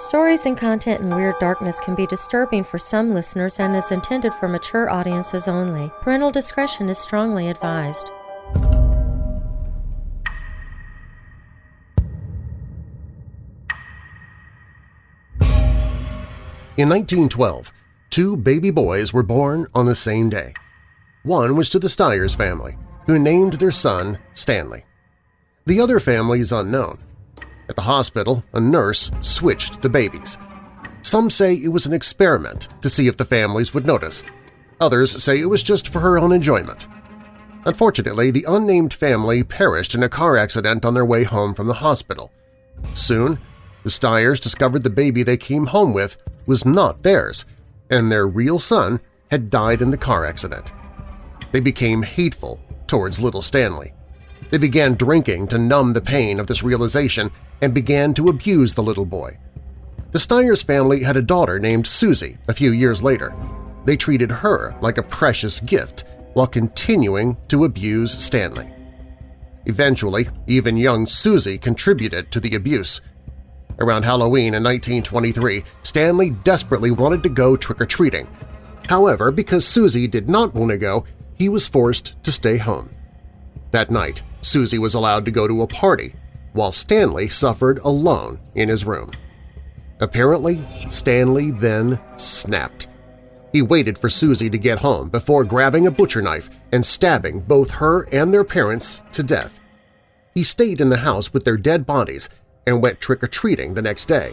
Stories and content in Weird Darkness can be disturbing for some listeners and is intended for mature audiences only. Parental discretion is strongly advised. In 1912, two baby boys were born on the same day. One was to the Stiers family, who named their son Stanley. The other family is unknown. At the hospital, a nurse switched the babies. Some say it was an experiment to see if the families would notice. Others say it was just for her own enjoyment. Unfortunately, the unnamed family perished in a car accident on their way home from the hospital. Soon, the Stiers discovered the baby they came home with was not theirs, and their real son had died in the car accident. They became hateful towards little Stanley. They began drinking to numb the pain of this realization and began to abuse the little boy. The Stiers family had a daughter named Susie a few years later. They treated her like a precious gift while continuing to abuse Stanley. Eventually, even young Susie contributed to the abuse. Around Halloween in 1923, Stanley desperately wanted to go trick-or-treating. However, because Susie did not want to go, he was forced to stay home. That night, Susie was allowed to go to a party, while Stanley suffered alone in his room. Apparently, Stanley then snapped. He waited for Susie to get home before grabbing a butcher knife and stabbing both her and their parents to death. He stayed in the house with their dead bodies and went trick-or-treating the next day.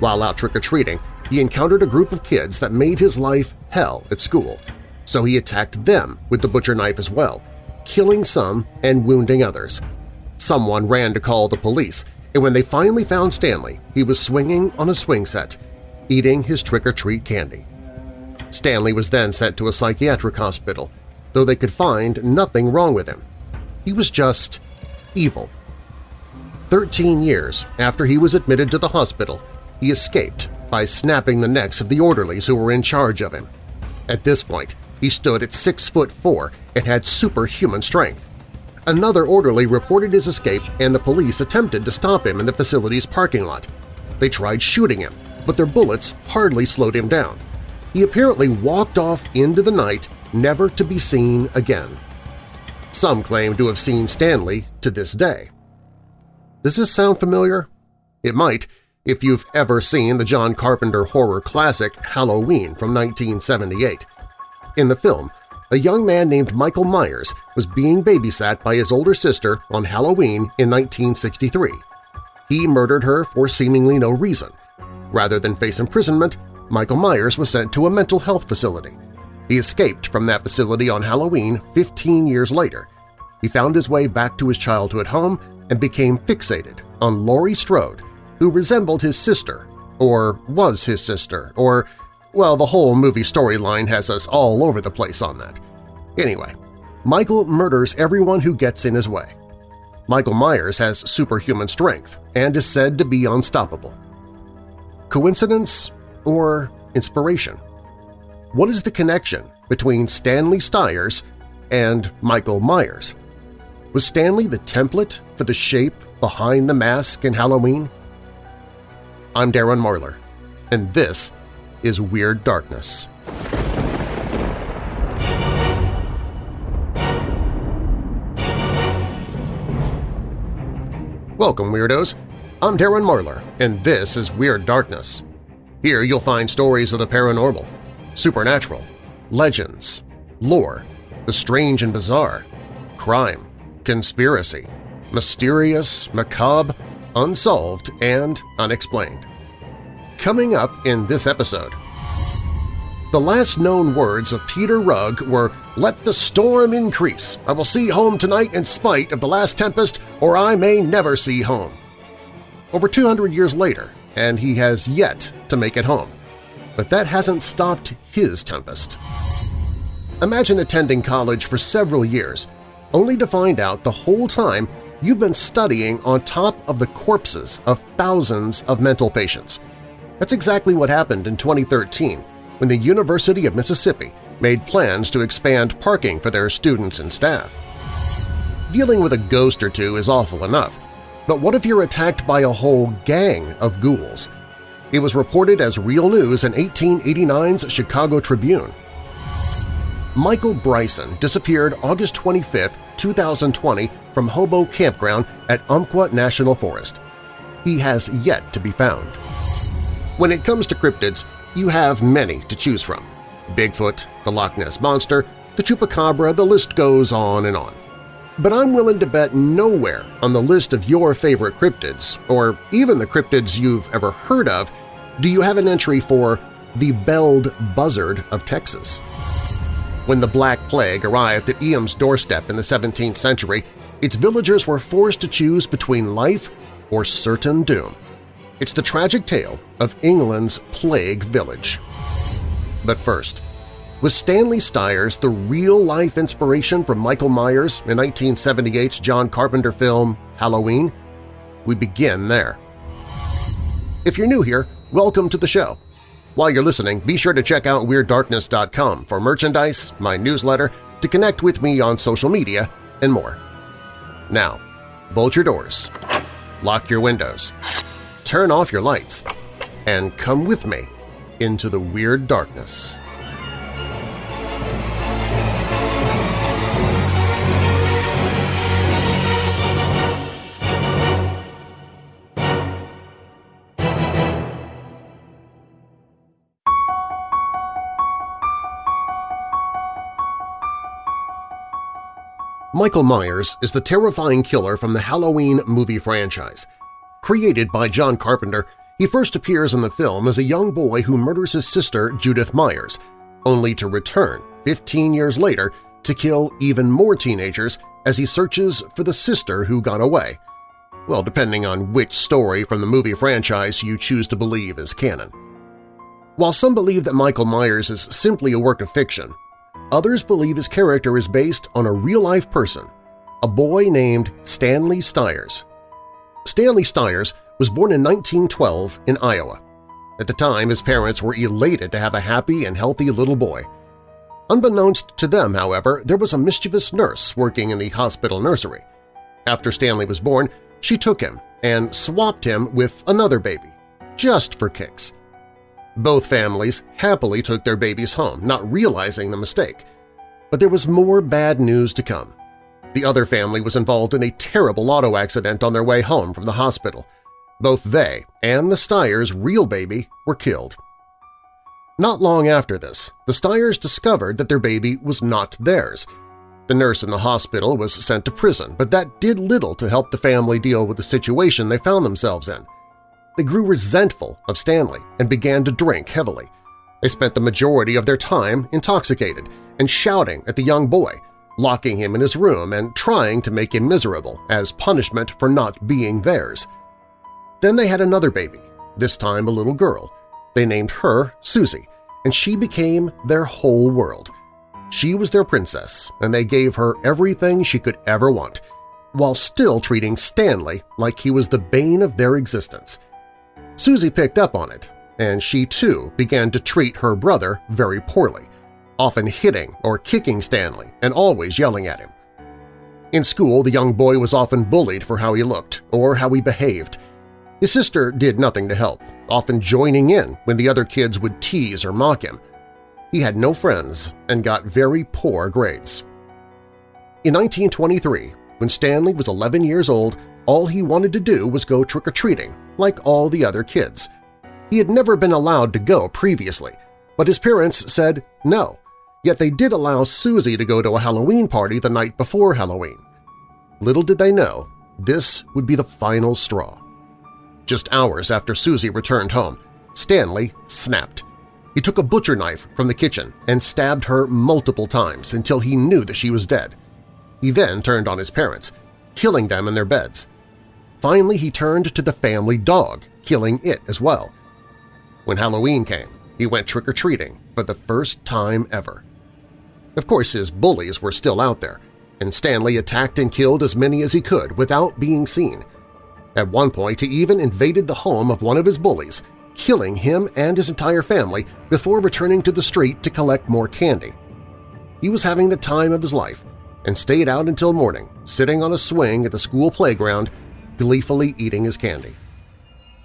While out trick-or-treating, he encountered a group of kids that made his life hell at school, so he attacked them with the butcher knife as well, killing some and wounding others. Someone ran to call the police, and when they finally found Stanley, he was swinging on a swing set, eating his trick-or-treat candy. Stanley was then sent to a psychiatric hospital, though they could find nothing wrong with him. He was just evil. Thirteen years after he was admitted to the hospital, he escaped by snapping the necks of the orderlies who were in charge of him. At this point, he stood at 6 foot 4 and had superhuman strength. Another orderly reported his escape and the police attempted to stop him in the facility's parking lot. They tried shooting him, but their bullets hardly slowed him down. He apparently walked off into the night, never to be seen again. Some claim to have seen Stanley to this day. Does this sound familiar? It might if you've ever seen the John Carpenter horror classic Halloween from 1978. In the film, a young man named Michael Myers was being babysat by his older sister on Halloween in 1963. He murdered her for seemingly no reason. Rather than face imprisonment, Michael Myers was sent to a mental health facility. He escaped from that facility on Halloween 15 years later. He found his way back to his childhood home and became fixated on Laurie Strode, who resembled his sister, or was his sister, or, well, the whole movie storyline has us all over the place on that. Anyway, Michael murders everyone who gets in his way. Michael Myers has superhuman strength and is said to be unstoppable. Coincidence or inspiration? What is the connection between Stanley Stiers and Michael Myers? Was Stanley the template for the shape behind the mask in Halloween? I'm Darren Marlar, and this is Weird Darkness. Welcome, Weirdos! I'm Darren Marlar, and this is Weird Darkness. Here you'll find stories of the paranormal, supernatural, legends, lore, the strange and bizarre, crime, conspiracy, mysterious, macabre, unsolved, and unexplained. Coming up in this episode… The last known words of Peter Rugg were, Let the storm increase. I will see home tonight in spite of the last tempest, or I may never see home. Over 200 years later, and he has yet to make it home. But that hasn't stopped his tempest. Imagine attending college for several years, only to find out the whole time you've been studying on top of the corpses of thousands of mental patients. That's exactly what happened in 2013 when the University of Mississippi made plans to expand parking for their students and staff. Dealing with a ghost or two is awful enough, but what if you're attacked by a whole gang of ghouls? It was reported as real news in 1889's Chicago Tribune. Michael Bryson disappeared August 25, 2020 from Hobo Campground at Umpqua National Forest. He has yet to be found. When it comes to cryptids, you have many to choose from. Bigfoot, the Loch Ness Monster, the Chupacabra, the list goes on and on. But I'm willing to bet nowhere on the list of your favorite cryptids, or even the cryptids you've ever heard of, do you have an entry for the Belled Buzzard of Texas. When the Black Plague arrived at Eyam's doorstep in the 17th century, its villagers were forced to choose between life or certain doom. It's the tragic tale of England's Plague Village. But first, was Stanley Stiers the real-life inspiration from Michael Myers in 1978's John Carpenter film Halloween? We begin there. If you're new here, welcome to the show. While you're listening, be sure to check out WeirdDarkness.com for merchandise, my newsletter, to connect with me on social media, and more. Now, bolt your doors, lock your windows, turn off your lights, and come with me into the Weird Darkness. Michael Myers is the terrifying killer from the Halloween movie franchise. Created by John Carpenter, he first appears in the film as a young boy who murders his sister Judith Myers, only to return 15 years later to kill even more teenagers as he searches for the sister who got away. Well, depending on which story from the movie franchise you choose to believe is canon. While some believe that Michael Myers is simply a work of fiction, Others believe his character is based on a real-life person, a boy named Stanley Stiers. Stanley Stiers was born in 1912 in Iowa. At the time, his parents were elated to have a happy and healthy little boy. Unbeknownst to them, however, there was a mischievous nurse working in the hospital nursery. After Stanley was born, she took him and swapped him with another baby, just for kicks. Both families happily took their babies home, not realizing the mistake. But there was more bad news to come. The other family was involved in a terrible auto accident on their way home from the hospital. Both they and the Stiers' real baby were killed. Not long after this, the Stiers discovered that their baby was not theirs. The nurse in the hospital was sent to prison, but that did little to help the family deal with the situation they found themselves in. They grew resentful of Stanley and began to drink heavily. They spent the majority of their time intoxicated and shouting at the young boy, locking him in his room and trying to make him miserable as punishment for not being theirs. Then they had another baby, this time a little girl. They named her Susie, and she became their whole world. She was their princess, and they gave her everything she could ever want, while still treating Stanley like he was the bane of their existence. Susie picked up on it, and she too began to treat her brother very poorly, often hitting or kicking Stanley and always yelling at him. In school, the young boy was often bullied for how he looked or how he behaved. His sister did nothing to help, often joining in when the other kids would tease or mock him. He had no friends and got very poor grades. In 1923, when Stanley was 11 years old, all he wanted to do was go trick-or-treating, like all the other kids. He had never been allowed to go previously, but his parents said no, yet they did allow Susie to go to a Halloween party the night before Halloween. Little did they know, this would be the final straw. Just hours after Susie returned home, Stanley snapped. He took a butcher knife from the kitchen and stabbed her multiple times until he knew that she was dead. He then turned on his parents, killing them in their beds. Finally, he turned to the family dog, killing it as well. When Halloween came, he went trick-or-treating for the first time ever. Of course, his bullies were still out there, and Stanley attacked and killed as many as he could without being seen. At one point, he even invaded the home of one of his bullies, killing him and his entire family before returning to the street to collect more candy. He was having the time of his life and stayed out until morning, sitting on a swing at the school playground gleefully eating his candy.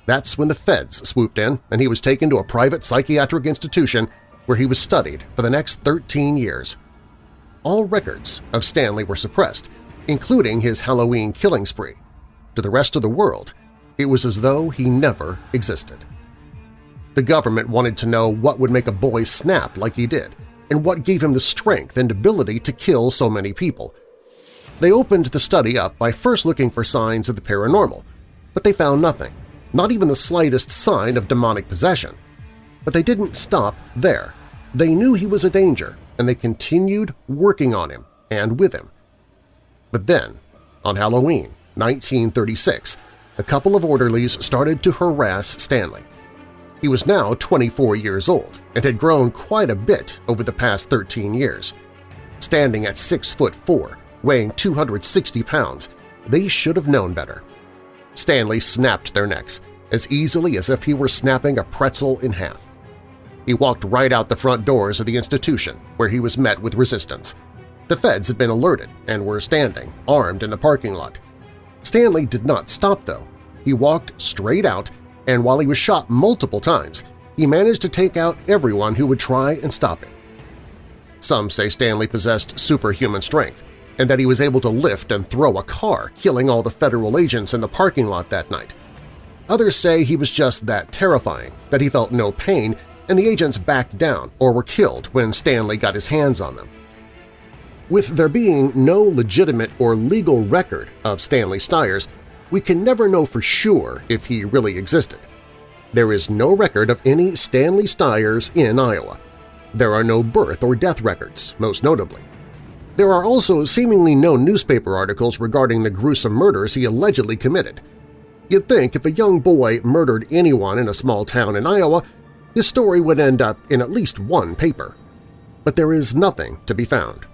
That's when the feds swooped in and he was taken to a private psychiatric institution where he was studied for the next 13 years. All records of Stanley were suppressed, including his Halloween killing spree. To the rest of the world, it was as though he never existed. The government wanted to know what would make a boy snap like he did, and what gave him the strength and ability to kill so many people. They opened the study up by first looking for signs of the paranormal, but they found nothing, not even the slightest sign of demonic possession. But they didn't stop there. They knew he was a danger, and they continued working on him and with him. But then, on Halloween 1936, a couple of orderlies started to harass Stanley. He was now 24 years old and had grown quite a bit over the past 13 years. Standing at 6 foot 4, weighing 260 pounds, they should have known better. Stanley snapped their necks, as easily as if he were snapping a pretzel in half. He walked right out the front doors of the institution, where he was met with resistance. The feds had been alerted and were standing, armed in the parking lot. Stanley did not stop, though. He walked straight out and while he was shot multiple times, he managed to take out everyone who would try and stop him. Some say Stanley possessed superhuman strength, and that he was able to lift and throw a car, killing all the federal agents in the parking lot that night. Others say he was just that terrifying, that he felt no pain and the agents backed down or were killed when Stanley got his hands on them. With there being no legitimate or legal record of Stanley Stiers, we can never know for sure if he really existed. There is no record of any Stanley Stiers in Iowa. There are no birth or death records, most notably. There are also seemingly no newspaper articles regarding the gruesome murders he allegedly committed. You'd think if a young boy murdered anyone in a small town in Iowa, his story would end up in at least one paper. But there is nothing to be found.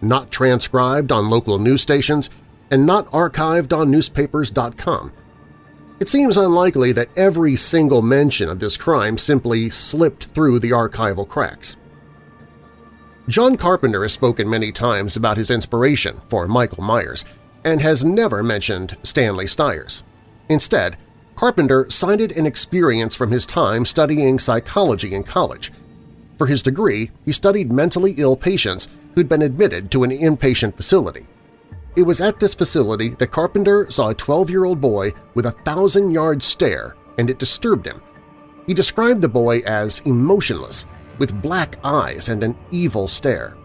Not transcribed on local news stations, and not archived on newspapers.com. It seems unlikely that every single mention of this crime simply slipped through the archival cracks. John Carpenter has spoken many times about his inspiration for Michael Myers and has never mentioned Stanley Stiers. Instead, Carpenter cited an experience from his time studying psychology in college. For his degree, he studied mentally ill patients who'd been admitted to an inpatient facility. It was at this facility that Carpenter saw a 12-year-old boy with a thousand-yard stare, and it disturbed him. He described the boy as emotionless, with black eyes and an evil stare.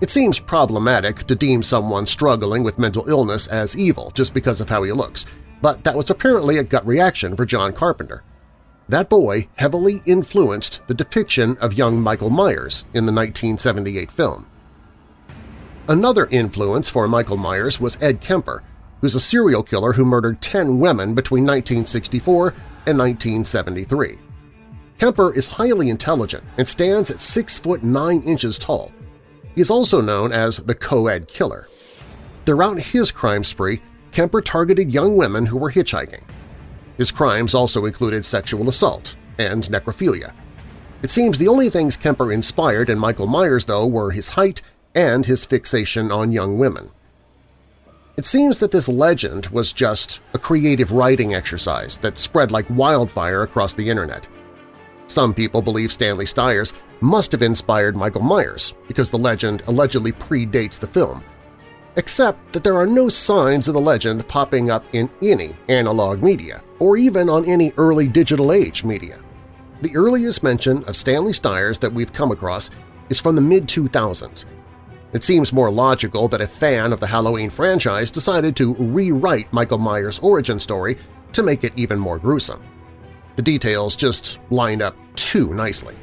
It seems problematic to deem someone struggling with mental illness as evil just because of how he looks, but that was apparently a gut reaction for John Carpenter. That boy heavily influenced the depiction of young Michael Myers in the 1978 film. Another influence for Michael Myers was Ed Kemper, who's a serial killer who murdered 10 women between 1964 and 1973. Kemper is highly intelligent and stands at 6 foot 9 inches tall. He is also known as the co-ed killer. Throughout his crime spree, Kemper targeted young women who were hitchhiking. His crimes also included sexual assault and necrophilia. It seems the only things Kemper inspired in Michael Myers, though, were his height and his fixation on young women. It seems that this legend was just a creative writing exercise that spread like wildfire across the internet. Some people believe Stanley Stiers must have inspired Michael Myers because the legend allegedly predates the film, except that there are no signs of the legend popping up in any analog media or even on any early digital age media. The earliest mention of Stanley Stiers that we've come across is from the mid-2000s, it seems more logical that a fan of the Halloween franchise decided to rewrite Michael Myers' origin story to make it even more gruesome. The details just line up too nicely.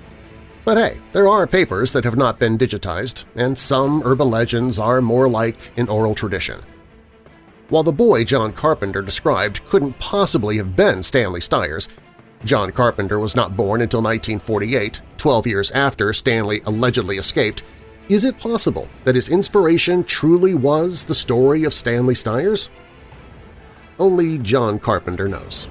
But hey, there are papers that have not been digitized, and some urban legends are more like an oral tradition. While the boy John Carpenter described couldn't possibly have been Stanley Stiers, John Carpenter was not born until 1948, 12 years after Stanley allegedly escaped, is it possible that his inspiration truly was the story of Stanley Stiers? Only John Carpenter knows.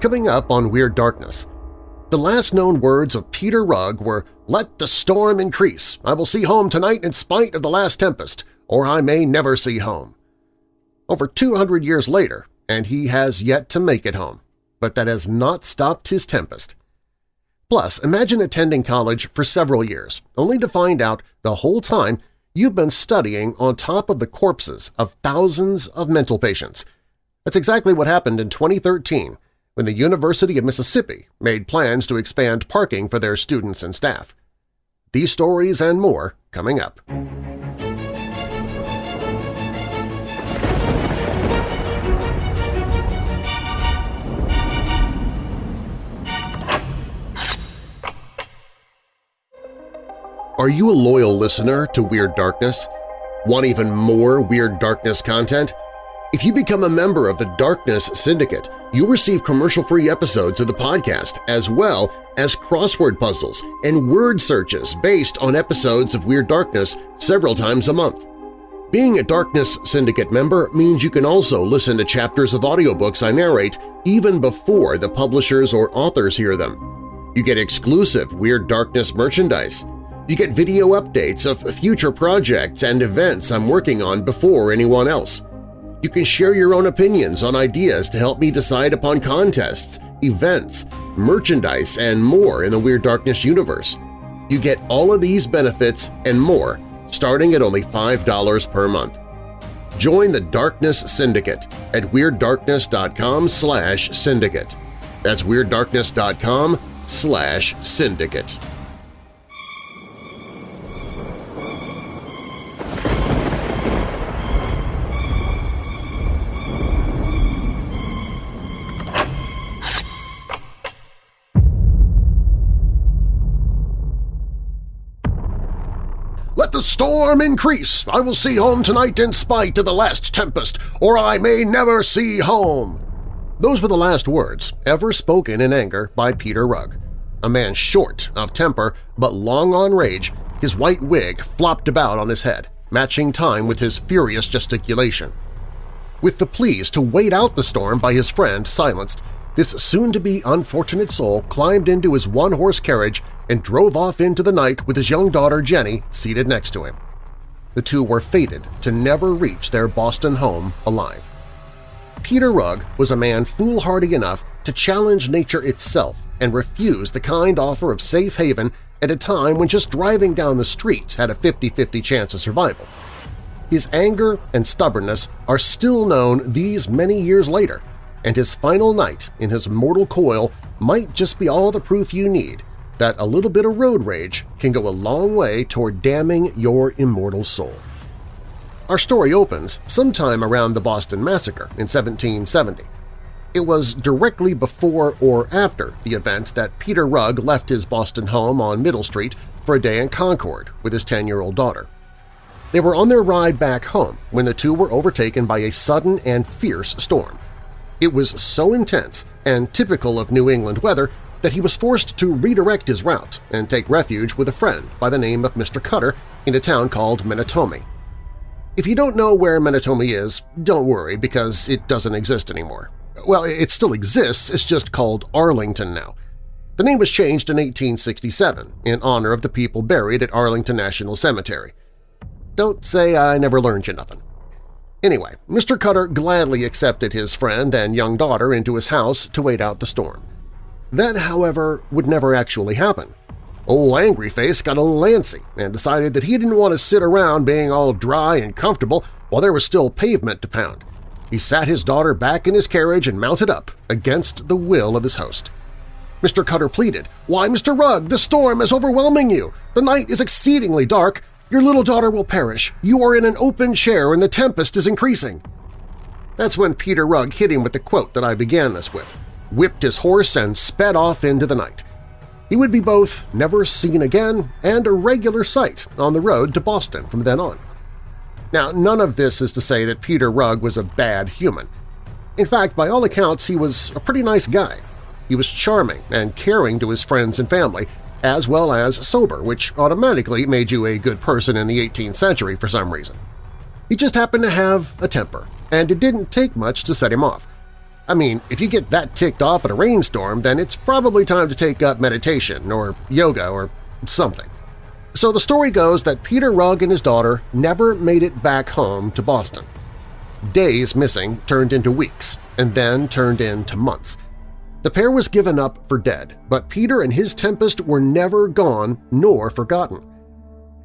Coming up on Weird Darkness. The last known words of Peter Rugg were, Let the storm increase. I will see home tonight in spite of the last tempest, or I may never see home. Over 200 years later, and he has yet to make it home, but that has not stopped his tempest. Plus, imagine attending college for several years, only to find out the whole time you've been studying on top of the corpses of thousands of mental patients. That's exactly what happened in 2013 when the University of Mississippi made plans to expand parking for their students and staff. These stories and more coming up. Are you a loyal listener to Weird Darkness? Want even more Weird Darkness content? If you become a member of the Darkness Syndicate, you'll receive commercial-free episodes of the podcast as well as crossword puzzles and word searches based on episodes of Weird Darkness several times a month. Being a Darkness Syndicate member means you can also listen to chapters of audiobooks I narrate even before the publishers or authors hear them. You get exclusive Weird Darkness merchandise. You get video updates of future projects and events I'm working on before anyone else. You can share your own opinions on ideas to help me decide upon contests, events, merchandise, and more in the Weird Darkness universe. You get all of these benefits and more starting at only $5 per month. Join the Darkness Syndicate at WeirdDarkness.com slash syndicate. That's WeirdDarkness.com slash syndicate. The storm increase! I will see home tonight in spite of the last tempest, or I may never see home! Those were the last words ever spoken in anger by Peter Rugg. A man short of temper but long on rage, his white wig flopped about on his head, matching time with his furious gesticulation. With the pleas to wait out the storm by his friend silenced, this soon-to-be unfortunate soul climbed into his one-horse carriage and drove off into the night with his young daughter Jenny seated next to him. The two were fated to never reach their Boston home alive. Peter Rugg was a man foolhardy enough to challenge nature itself and refuse the kind offer of safe haven at a time when just driving down the street had a 50-50 chance of survival. His anger and stubbornness are still known these many years later, and his final night in his mortal coil might just be all the proof you need that a little bit of road rage can go a long way toward damning your immortal soul. Our story opens sometime around the Boston Massacre in 1770. It was directly before or after the event that Peter Rugg left his Boston home on Middle Street for a day in Concord with his 10-year-old daughter. They were on their ride back home when the two were overtaken by a sudden and fierce storm. It was so intense and typical of New England weather that he was forced to redirect his route and take refuge with a friend by the name of Mr. Cutter in a town called Menotomy. If you don't know where Menotomy is, don't worry because it doesn't exist anymore. Well, it still exists, it's just called Arlington now. The name was changed in 1867 in honor of the people buried at Arlington National Cemetery. Don't say I never learned you nothing. Anyway, Mr. Cutter gladly accepted his friend and young daughter into his house to wait out the storm. That, however, would never actually happen. Old Angry Face got a little antsy and decided that he didn't want to sit around being all dry and comfortable while there was still pavement to pound. He sat his daughter back in his carriage and mounted up, against the will of his host. Mr. Cutter pleaded, "'Why, Mr. Rugg, the storm is overwhelming you! The night is exceedingly dark, your little daughter will perish. You are in an open chair and the tempest is increasing. That's when Peter Rugg hit him with the quote that I began this with, whipped his horse and sped off into the night. He would be both never seen again and a regular sight on the road to Boston from then on. Now, none of this is to say that Peter Rugg was a bad human. In fact, by all accounts, he was a pretty nice guy. He was charming and caring to his friends and family, as well as sober, which automatically made you a good person in the 18th century for some reason. He just happened to have a temper, and it didn't take much to set him off. I mean, if you get that ticked off at a rainstorm, then it's probably time to take up meditation or yoga or something. So the story goes that Peter Rugg and his daughter never made it back home to Boston. Days missing turned into weeks, and then turned into months. The pair was given up for dead, but Peter and his Tempest were never gone nor forgotten.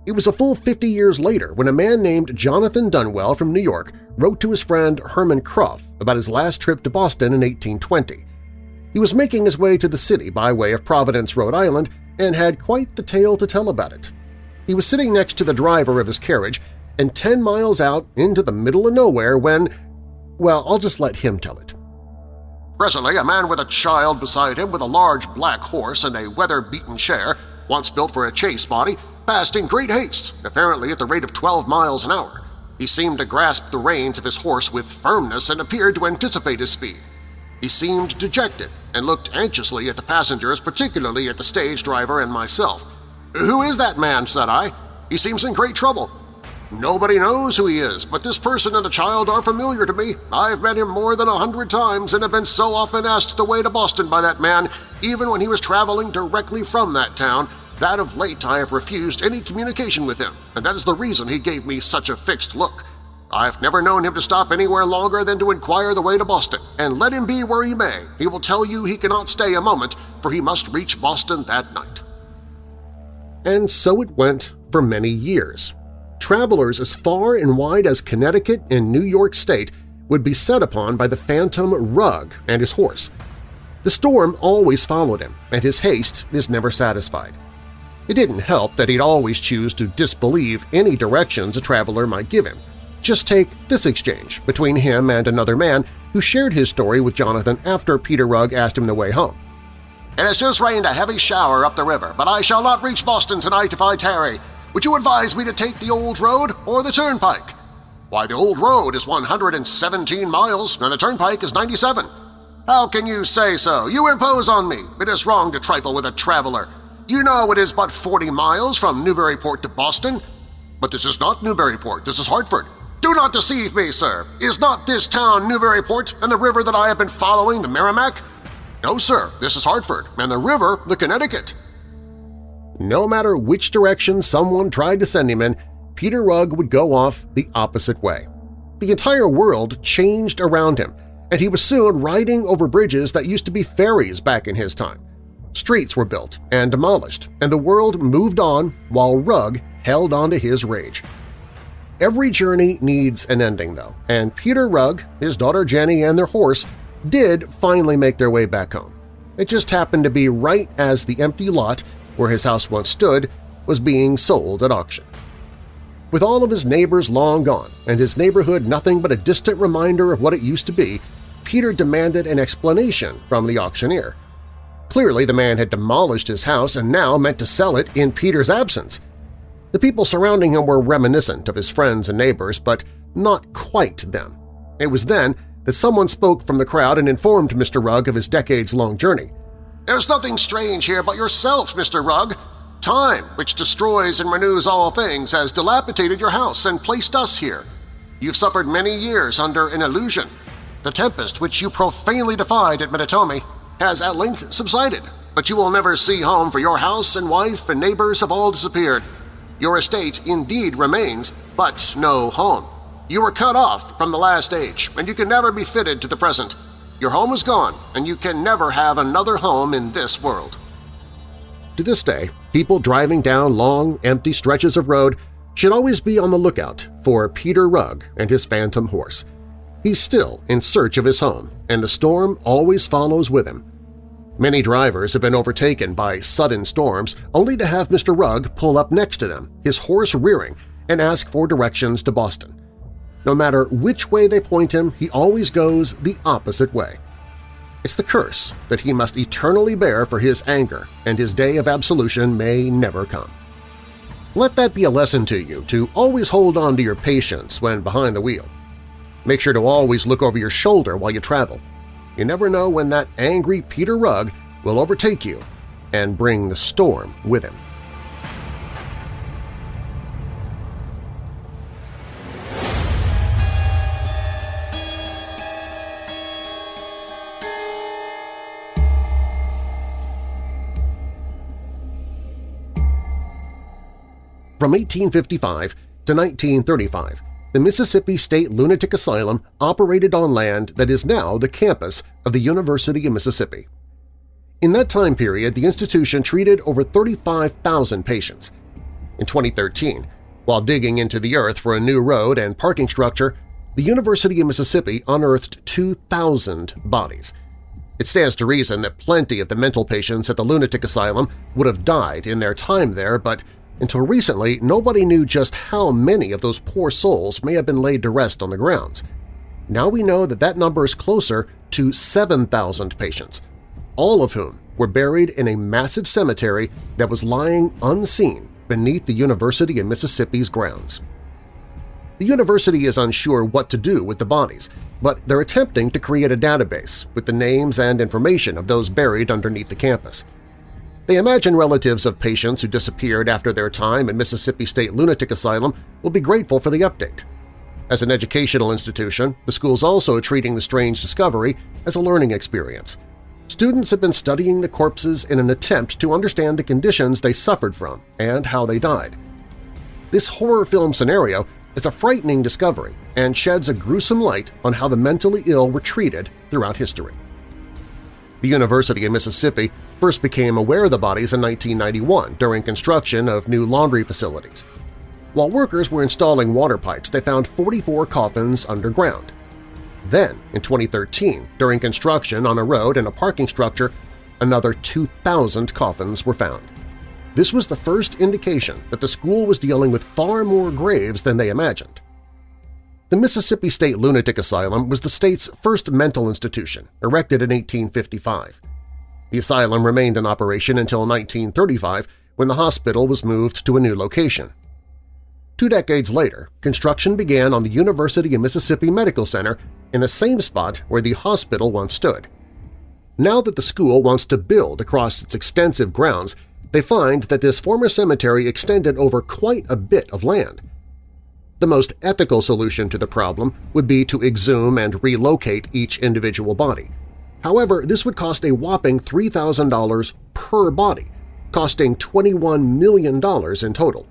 It was a full 50 years later when a man named Jonathan Dunwell from New York wrote to his friend Herman Krauff about his last trip to Boston in 1820. He was making his way to the city by way of Providence, Rhode Island, and had quite the tale to tell about it. He was sitting next to the driver of his carriage and 10 miles out into the middle of nowhere when… well, I'll just let him tell it. Presently, a man with a child beside him with a large black horse and a weather-beaten chair, once built for a chase body, passed in great haste, apparently at the rate of 12 miles an hour. He seemed to grasp the reins of his horse with firmness and appeared to anticipate his speed. He seemed dejected and looked anxiously at the passengers, particularly at the stage driver and myself. "'Who is that man?' said I. "'He seems in great trouble.' Nobody knows who he is, but this person and the child are familiar to me. I've met him more than a hundred times and have been so often asked the way to Boston by that man, even when he was traveling directly from that town, that of late I have refused any communication with him, and that is the reason he gave me such a fixed look. I've never known him to stop anywhere longer than to inquire the way to Boston, and let him be where he may, he will tell you he cannot stay a moment, for he must reach Boston that night. And so it went for many years. Travelers as far and wide as Connecticut and New York State would be set upon by the phantom Rugg and his horse. The storm always followed him, and his haste is never satisfied. It didn't help that he'd always choose to disbelieve any directions a traveler might give him. Just take this exchange between him and another man who shared his story with Jonathan after Peter Rugg asked him the way home. It has just rained a heavy shower up the river, but I shall not reach Boston tonight if I tarry. Would you advise me to take the old road or the turnpike? Why, the old road is 117 miles and the turnpike is 97. How can you say so? You impose on me. It is wrong to trifle with a traveler. You know it is but 40 miles from Newburyport to Boston. But this is not Newburyport, this is Hartford. Do not deceive me, sir. Is not this town Newburyport and the river that I have been following the Merrimack? No, sir, this is Hartford, and the river the Connecticut. No matter which direction someone tried to send him in, Peter Rugg would go off the opposite way. The entire world changed around him, and he was soon riding over bridges that used to be ferries back in his time. Streets were built and demolished, and the world moved on while Rugg held on to his rage. Every journey needs an ending, though, and Peter Rugg, his daughter Jenny, and their horse did finally make their way back home. It just happened to be right as the empty lot where his house once stood was being sold at auction. With all of his neighbors long gone and his neighborhood nothing but a distant reminder of what it used to be, Peter demanded an explanation from the auctioneer. Clearly the man had demolished his house and now meant to sell it in Peter's absence. The people surrounding him were reminiscent of his friends and neighbors, but not quite them. It was then that someone spoke from the crowd and informed Mr. Rugg of his decades-long journey. There's nothing strange here but yourself, Mr. Rugg. Time, which destroys and renews all things, has dilapidated your house and placed us here. You've suffered many years under an illusion. The tempest which you profanely defied at Menotomy has at length subsided, but you will never see home for your house and wife and neighbors have all disappeared. Your estate indeed remains, but no home. You were cut off from the last age, and you can never be fitted to the present. Your home is gone, and you can never have another home in this world. To this day, people driving down long, empty stretches of road should always be on the lookout for Peter Rugg and his phantom horse. He's still in search of his home, and the storm always follows with him. Many drivers have been overtaken by sudden storms only to have Mr. Rugg pull up next to them, his horse rearing, and ask for directions to Boston. No matter which way they point him, he always goes the opposite way. It's the curse that he must eternally bear for his anger, and his day of absolution may never come. Let that be a lesson to you to always hold on to your patience when behind the wheel. Make sure to always look over your shoulder while you travel. You never know when that angry Peter Rugg will overtake you and bring the storm with him. From 1855 to 1935, the Mississippi State Lunatic Asylum operated on land that is now the campus of the University of Mississippi. In that time period, the institution treated over 35,000 patients. In 2013, while digging into the earth for a new road and parking structure, the University of Mississippi unearthed 2,000 bodies. It stands to reason that plenty of the mental patients at the lunatic asylum would have died in their time there, but until recently nobody knew just how many of those poor souls may have been laid to rest on the grounds. Now we know that that number is closer to 7,000 patients, all of whom were buried in a massive cemetery that was lying unseen beneath the University of Mississippi's grounds. The university is unsure what to do with the bodies, but they're attempting to create a database with the names and information of those buried underneath the campus. They imagine relatives of patients who disappeared after their time in Mississippi State Lunatic Asylum will be grateful for the update. As an educational institution, the school's also treating the strange discovery as a learning experience. Students have been studying the corpses in an attempt to understand the conditions they suffered from and how they died. This horror film scenario is a frightening discovery and sheds a gruesome light on how the mentally ill were treated throughout history. The University of Mississippi first became aware of the bodies in 1991 during construction of new laundry facilities. While workers were installing water pipes, they found 44 coffins underground. Then, in 2013, during construction on a road and a parking structure, another 2,000 coffins were found. This was the first indication that the school was dealing with far more graves than they imagined. The Mississippi State Lunatic Asylum was the state's first mental institution, erected in 1855. The asylum remained in operation until 1935 when the hospital was moved to a new location. Two decades later, construction began on the University of Mississippi Medical Center in the same spot where the hospital once stood. Now that the school wants to build across its extensive grounds, they find that this former cemetery extended over quite a bit of land. The most ethical solution to the problem would be to exhume and relocate each individual body. However, this would cost a whopping $3,000 per body, costing $21 million in total.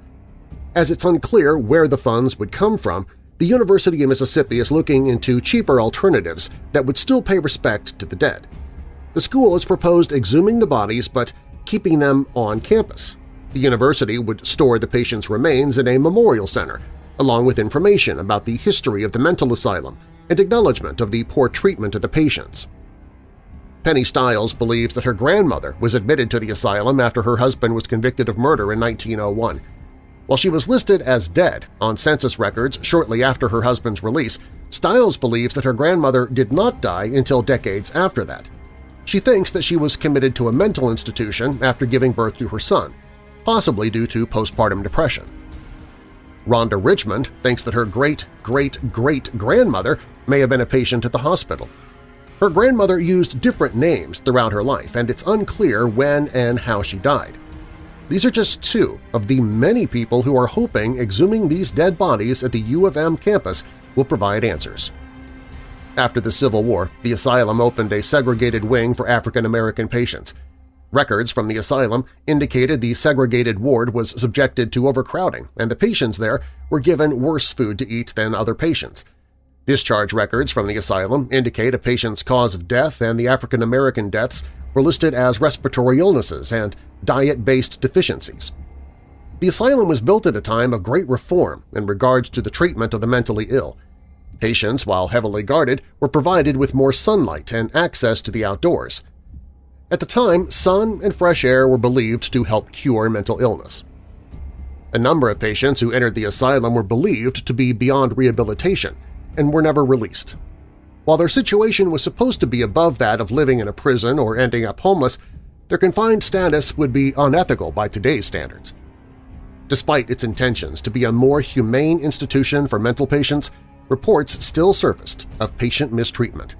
As it's unclear where the funds would come from, the University of Mississippi is looking into cheaper alternatives that would still pay respect to the dead. The school has proposed exhuming the bodies but keeping them on campus. The university would store the patient's remains in a memorial center, along with information about the history of the mental asylum and acknowledgement of the poor treatment of the patients. Penny Stiles believes that her grandmother was admitted to the asylum after her husband was convicted of murder in 1901. While she was listed as dead on census records shortly after her husband's release, Stiles believes that her grandmother did not die until decades after that. She thinks that she was committed to a mental institution after giving birth to her son, possibly due to postpartum depression. Rhonda Richmond thinks that her great-great-great-grandmother may have been a patient at the hospital. Her grandmother used different names throughout her life, and it's unclear when and how she died. These are just two of the many people who are hoping exhuming these dead bodies at the U of M campus will provide answers. After the Civil War, the asylum opened a segregated wing for African-American patients. Records from the asylum indicated the segregated ward was subjected to overcrowding and the patients there were given worse food to eat than other patients. Discharge records from the asylum indicate a patient's cause of death and the African-American deaths were listed as respiratory illnesses and diet-based deficiencies. The asylum was built at a time of great reform in regards to the treatment of the mentally ill. Patients, while heavily guarded, were provided with more sunlight and access to the outdoors. At the time, sun and fresh air were believed to help cure mental illness. A number of patients who entered the asylum were believed to be beyond rehabilitation and were never released. While their situation was supposed to be above that of living in a prison or ending up homeless, their confined status would be unethical by today's standards. Despite its intentions to be a more humane institution for mental patients, reports still surfaced of patient mistreatment.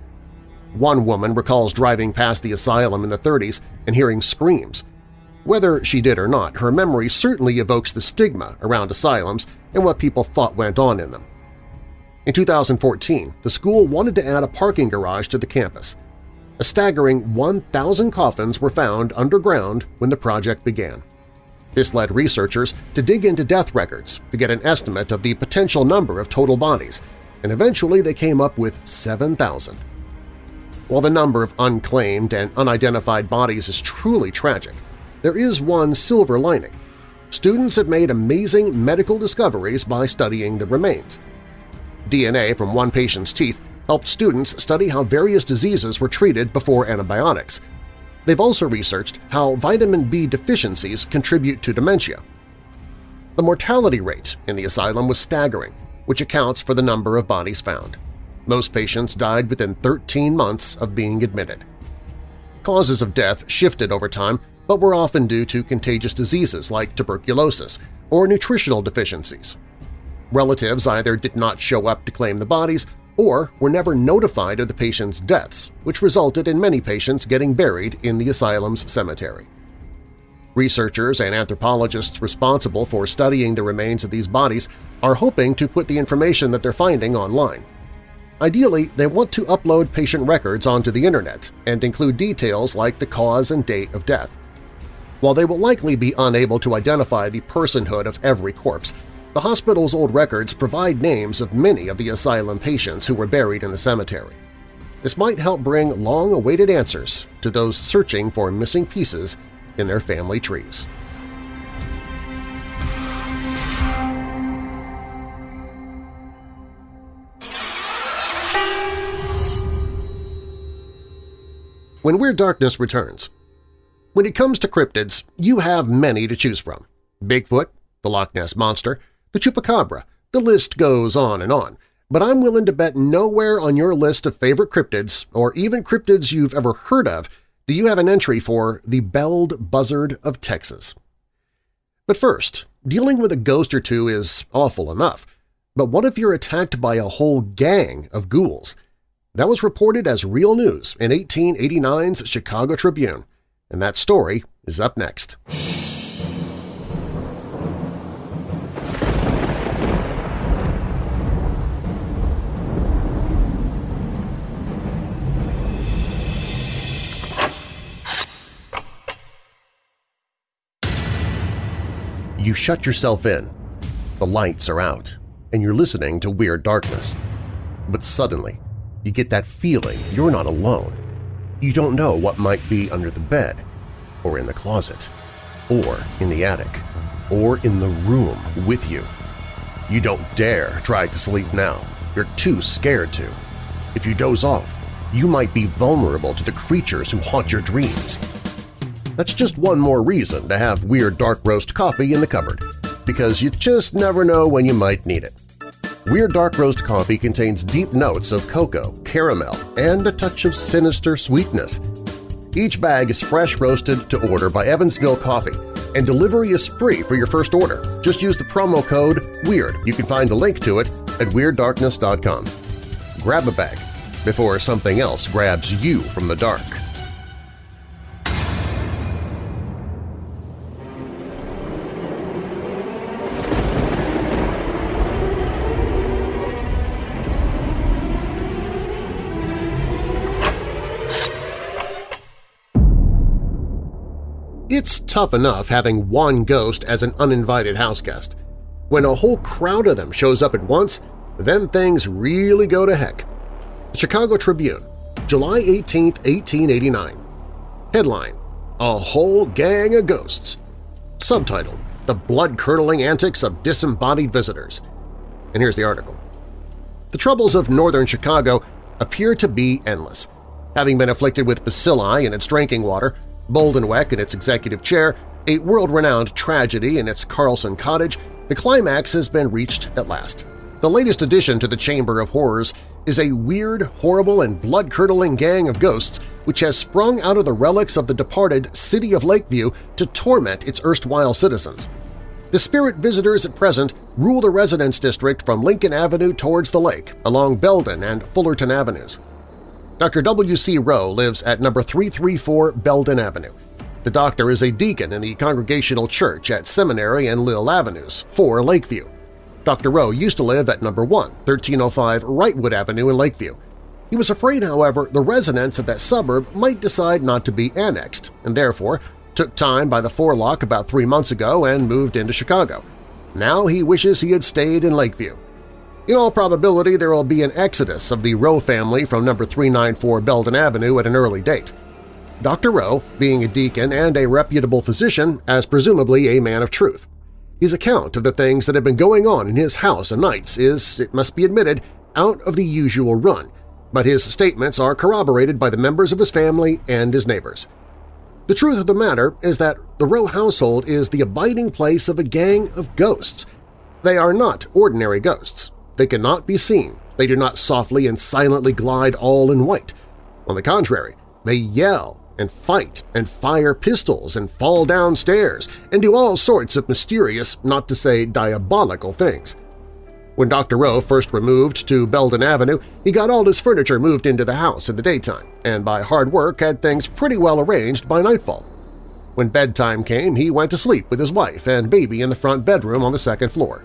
One woman recalls driving past the asylum in the 30s and hearing screams. Whether she did or not, her memory certainly evokes the stigma around asylums and what people thought went on in them. In 2014, the school wanted to add a parking garage to the campus. A staggering 1,000 coffins were found underground when the project began. This led researchers to dig into death records to get an estimate of the potential number of total bodies, and eventually they came up with 7,000. While the number of unclaimed and unidentified bodies is truly tragic, there is one silver lining. Students have made amazing medical discoveries by studying the remains. DNA from one patient's teeth helped students study how various diseases were treated before antibiotics. They've also researched how vitamin B deficiencies contribute to dementia. The mortality rate in the asylum was staggering, which accounts for the number of bodies found. Most patients died within 13 months of being admitted. Causes of death shifted over time, but were often due to contagious diseases like tuberculosis or nutritional deficiencies. Relatives either did not show up to claim the bodies or were never notified of the patient's deaths, which resulted in many patients getting buried in the asylum's cemetery. Researchers and anthropologists responsible for studying the remains of these bodies are hoping to put the information that they're finding online. Ideally, they want to upload patient records onto the Internet and include details like the cause and date of death. While they will likely be unable to identify the personhood of every corpse, the hospital's old records provide names of many of the asylum patients who were buried in the cemetery. This might help bring long-awaited answers to those searching for missing pieces in their family trees. When Weird Darkness returns, when it comes to cryptids, you have many to choose from. Bigfoot, the Loch Ness Monster, the Chupacabra, the list goes on and on, but I'm willing to bet nowhere on your list of favorite cryptids, or even cryptids you've ever heard of, do you have an entry for the belled buzzard of Texas. But first, dealing with a ghost or two is awful enough, but what if you're attacked by a whole gang of ghouls? That was reported as real news in 1889's Chicago Tribune, and that story is up next. You shut yourself in. The lights are out, and you're listening to Weird Darkness. But suddenly, you get that feeling you're not alone. You don't know what might be under the bed, or in the closet, or in the attic, or in the room with you. You don't dare try to sleep now. You're too scared to. If you doze off, you might be vulnerable to the creatures who haunt your dreams. That's just one more reason to have Weird Dark Roast coffee in the cupboard, because you just never know when you might need it. Weird Dark Roast coffee contains deep notes of cocoa, caramel, and a touch of sinister sweetness. Each bag is fresh roasted to order by Evansville Coffee, and delivery is free for your first order. Just use the promo code WEIRD. You can find a link to it at WeirdDarkness.com. Grab a bag before something else grabs you from the dark. Tough enough having one ghost as an uninvited house guest. When a whole crowd of them shows up at once, then things really go to heck. The Chicago Tribune, July 18, 1889. Headline, A Whole Gang of Ghosts. Subtitle, The Blood-Curdling Antics of Disembodied Visitors. And here's the article. The troubles of northern Chicago appear to be endless. Having been afflicted with bacilli in its drinking water, Boldonweck in its executive chair, a world-renowned tragedy in its Carlson cottage, the climax has been reached at last. The latest addition to the Chamber of Horrors is a weird, horrible, and blood-curdling gang of ghosts which has sprung out of the relics of the departed city of Lakeview to torment its erstwhile citizens. The spirit visitors at present rule the residence district from Lincoln Avenue towards the lake, along Belden and Fullerton Avenues. Dr. W.C. Rowe lives at number 334 Belden Avenue. The doctor is a deacon in the Congregational Church at Seminary and Lille Avenues, 4 Lakeview. Dr. Rowe used to live at number 1, 1305 Wrightwood Avenue in Lakeview. He was afraid, however, the residents of that suburb might decide not to be annexed, and therefore took time by the forelock about three months ago and moved into Chicago. Now he wishes he had stayed in Lakeview. In all probability, there will be an exodus of the Rowe family from number 394 Belden Avenue at an early date. Dr. Rowe, being a deacon and a reputable physician, as presumably a man of truth. His account of the things that have been going on in his house and nights is, it must be admitted, out of the usual run, but his statements are corroborated by the members of his family and his neighbors. The truth of the matter is that the Rowe household is the abiding place of a gang of ghosts. They are not ordinary ghosts. They cannot be seen. They do not softly and silently glide all in white. On the contrary, they yell and fight and fire pistols and fall downstairs and do all sorts of mysterious, not to say diabolical things. When Dr. Rowe first removed to Belden Avenue, he got all his furniture moved into the house in the daytime and by hard work had things pretty well arranged by nightfall. When bedtime came, he went to sleep with his wife and baby in the front bedroom on the second floor.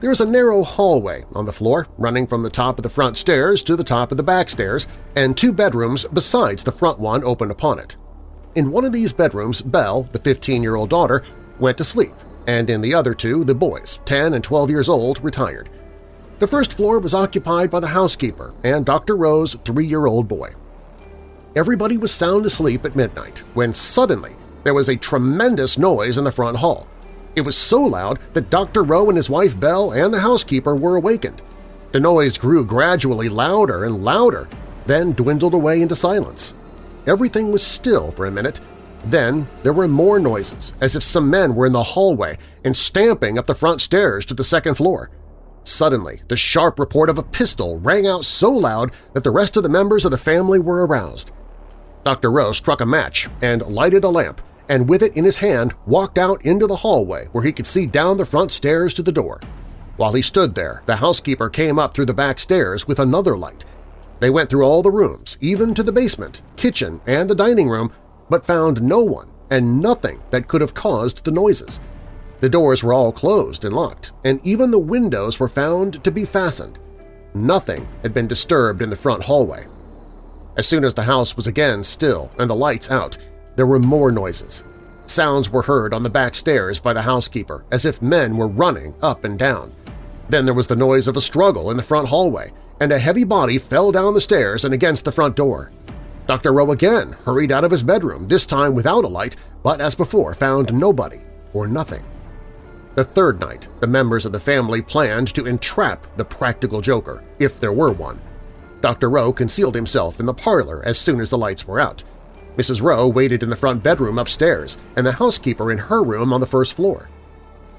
There is a narrow hallway on the floor running from the top of the front stairs to the top of the back stairs, and two bedrooms besides the front one open upon it. In one of these bedrooms, Belle, the 15-year-old daughter, went to sleep, and in the other two, the boys, 10 and 12 years old, retired. The first floor was occupied by the housekeeper and Dr. Rowe's three-year-old boy. Everybody was sound asleep at midnight when suddenly there was a tremendous noise in the front hall. It was so loud that Dr. Rowe and his wife Belle and the housekeeper were awakened. The noise grew gradually louder and louder, then dwindled away into silence. Everything was still for a minute. Then there were more noises, as if some men were in the hallway and stamping up the front stairs to the second floor. Suddenly, the sharp report of a pistol rang out so loud that the rest of the members of the family were aroused. Dr. Rowe struck a match and lighted a lamp, and with it in his hand walked out into the hallway where he could see down the front stairs to the door. While he stood there, the housekeeper came up through the back stairs with another light. They went through all the rooms, even to the basement, kitchen, and the dining room, but found no one and nothing that could have caused the noises. The doors were all closed and locked, and even the windows were found to be fastened. Nothing had been disturbed in the front hallway. As soon as the house was again still and the lights out, there were more noises. Sounds were heard on the back stairs by the housekeeper, as if men were running up and down. Then there was the noise of a struggle in the front hallway, and a heavy body fell down the stairs and against the front door. Dr. Rowe again hurried out of his bedroom, this time without a light, but as before found nobody or nothing. The third night, the members of the family planned to entrap the practical joker, if there were one. Dr. Rowe concealed himself in the parlor as soon as the lights were out. Mrs. Rowe waited in the front bedroom upstairs and the housekeeper in her room on the first floor.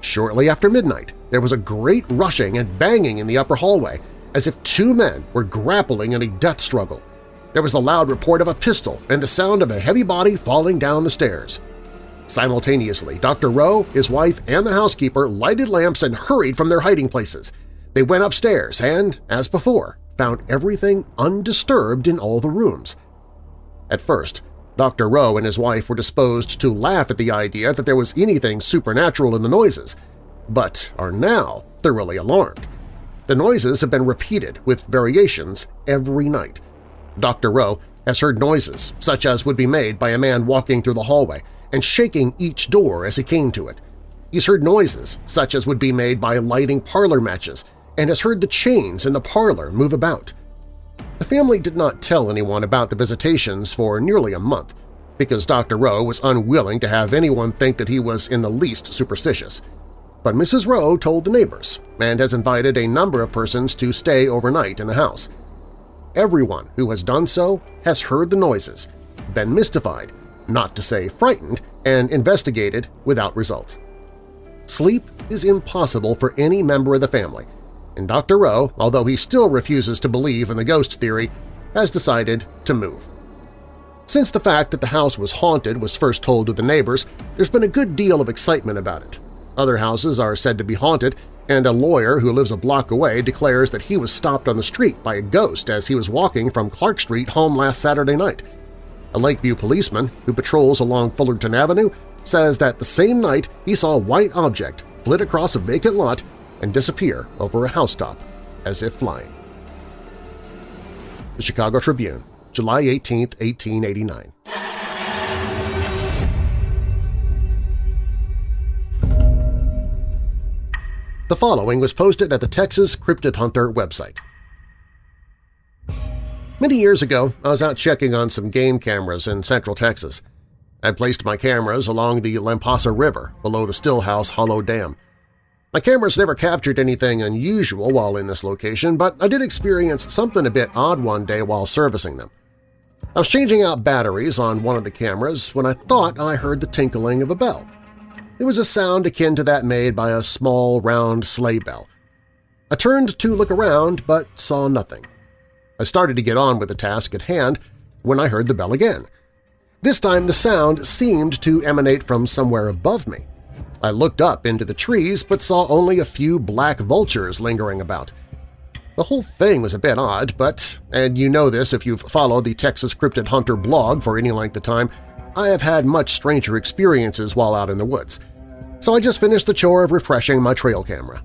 Shortly after midnight, there was a great rushing and banging in the upper hallway, as if two men were grappling in a death struggle. There was the loud report of a pistol and the sound of a heavy body falling down the stairs. Simultaneously, Dr. Rowe, his wife, and the housekeeper lighted lamps and hurried from their hiding places. They went upstairs and, as before, found everything undisturbed in all the rooms. At first, Dr. Rowe and his wife were disposed to laugh at the idea that there was anything supernatural in the noises, but are now thoroughly alarmed. The noises have been repeated with variations every night. Dr. Rowe has heard noises such as would be made by a man walking through the hallway and shaking each door as he came to it. He's heard noises such as would be made by lighting parlor matches and has heard the chains in the parlor move about. The family did not tell anyone about the visitations for nearly a month because Dr. Rowe was unwilling to have anyone think that he was in the least superstitious. But Mrs. Rowe told the neighbors and has invited a number of persons to stay overnight in the house. Everyone who has done so has heard the noises, been mystified, not to say frightened, and investigated without result. Sleep is impossible for any member of the family, and Dr. Rowe, although he still refuses to believe in the ghost theory, has decided to move. Since the fact that the house was haunted was first told to the neighbors, there's been a good deal of excitement about it. Other houses are said to be haunted, and a lawyer who lives a block away declares that he was stopped on the street by a ghost as he was walking from Clark Street home last Saturday night. A Lakeview policeman who patrols along Fullerton Avenue says that the same night he saw a white object flit across a vacant lot and disappear over a housetop as if flying. The Chicago Tribune, July 18, 1889. The following was posted at the Texas Cryptid Hunter website. Many years ago, I was out checking on some game cameras in central Texas. I placed my cameras along the Lampasas River below the Stillhouse Hollow Dam. My cameras never captured anything unusual while in this location, but I did experience something a bit odd one day while servicing them. I was changing out batteries on one of the cameras when I thought I heard the tinkling of a bell. It was a sound akin to that made by a small, round sleigh bell. I turned to look around but saw nothing. I started to get on with the task at hand when I heard the bell again. This time the sound seemed to emanate from somewhere above me. I looked up into the trees but saw only a few black vultures lingering about. The whole thing was a bit odd, but, and you know this if you've followed the Texas Cryptid Hunter blog for any length of time, I have had much stranger experiences while out in the woods. So I just finished the chore of refreshing my trail camera.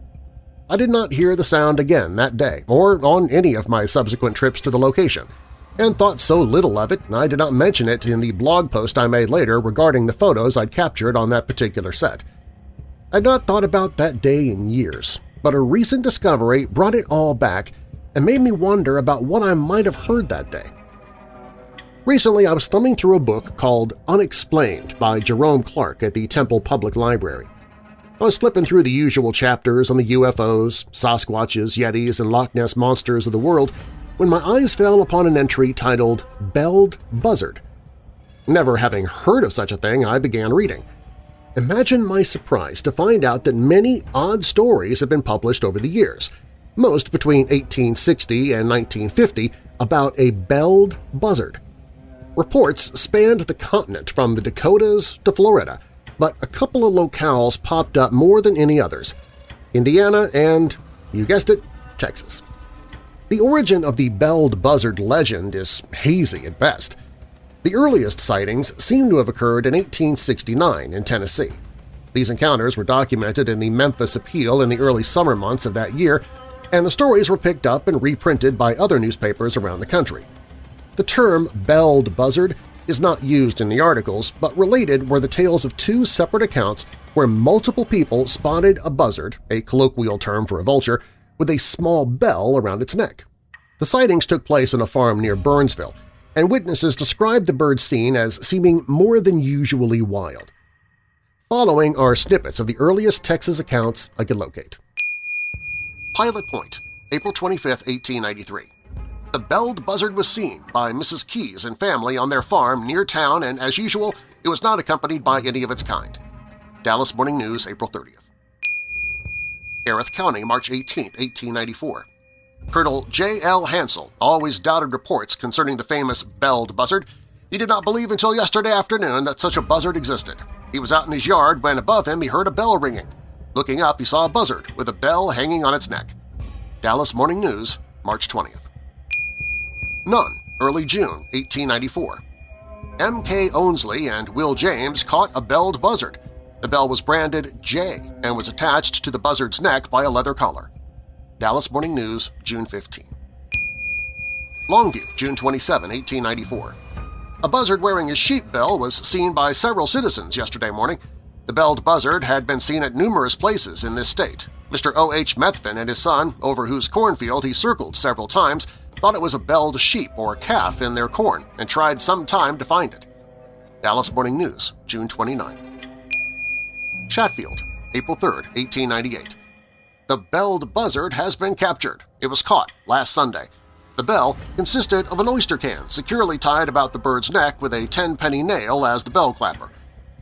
I did not hear the sound again that day or on any of my subsequent trips to the location – and thought so little of it I did not mention it in the blog post I made later regarding the photos I'd captured on that particular set. I'd not thought about that day in years, but a recent discovery brought it all back and made me wonder about what I might have heard that day. Recently, I was thumbing through a book called Unexplained by Jerome Clark at the Temple Public Library. I was flipping through the usual chapters on the UFOs, Sasquatches, Yetis, and Loch Ness Monsters of the world when my eyes fell upon an entry titled Belled Buzzard. Never having heard of such a thing, I began reading. Imagine my surprise to find out that many odd stories have been published over the years, most between 1860 and 1950, about a belled buzzard. Reports spanned the continent from the Dakotas to Florida, but a couple of locales popped up more than any others – Indiana and, you guessed it, Texas. The origin of the belled buzzard legend is hazy at best. The earliest sightings seem to have occurred in 1869 in Tennessee. These encounters were documented in the Memphis Appeal in the early summer months of that year, and the stories were picked up and reprinted by other newspapers around the country. The term belled buzzard is not used in the articles, but related were the tales of two separate accounts where multiple people spotted a buzzard, a colloquial term for a vulture, with a small bell around its neck. The sightings took place on a farm near Burnsville, and witnesses described the bird scene as seeming more than usually wild. Following are snippets of the earliest Texas accounts I could locate. Pilot Point, April 25, 1893. The belled buzzard was seen by Mrs. Keys and family on their farm near town and, as usual, it was not accompanied by any of its kind. Dallas Morning News, April 30th. Harris County, March 18, 1894. Colonel J. L. Hansel always doubted reports concerning the famous belled buzzard. He did not believe until yesterday afternoon that such a buzzard existed. He was out in his yard when above him he heard a bell ringing. Looking up, he saw a buzzard with a bell hanging on its neck. Dallas Morning News, March 20th. None, early June 1894. M.K. Onsley and Will James caught a belled buzzard. The bell was branded J and was attached to the buzzard's neck by a leather collar. Dallas Morning News, June 15. Longview, June 27, 1894. A buzzard wearing a sheep bell was seen by several citizens yesterday morning. The belled buzzard had been seen at numerous places in this state. Mr. O.H. Methvin and his son, over whose cornfield he circled several times, thought it was a belled sheep or calf in their corn and tried some time to find it. Dallas Morning News, June 29. Chatfield, April 3, 1898. The belled buzzard has been captured. It was caught last Sunday. The bell consisted of an oyster can securely tied about the bird's neck with a 10-penny nail as the bell clapper.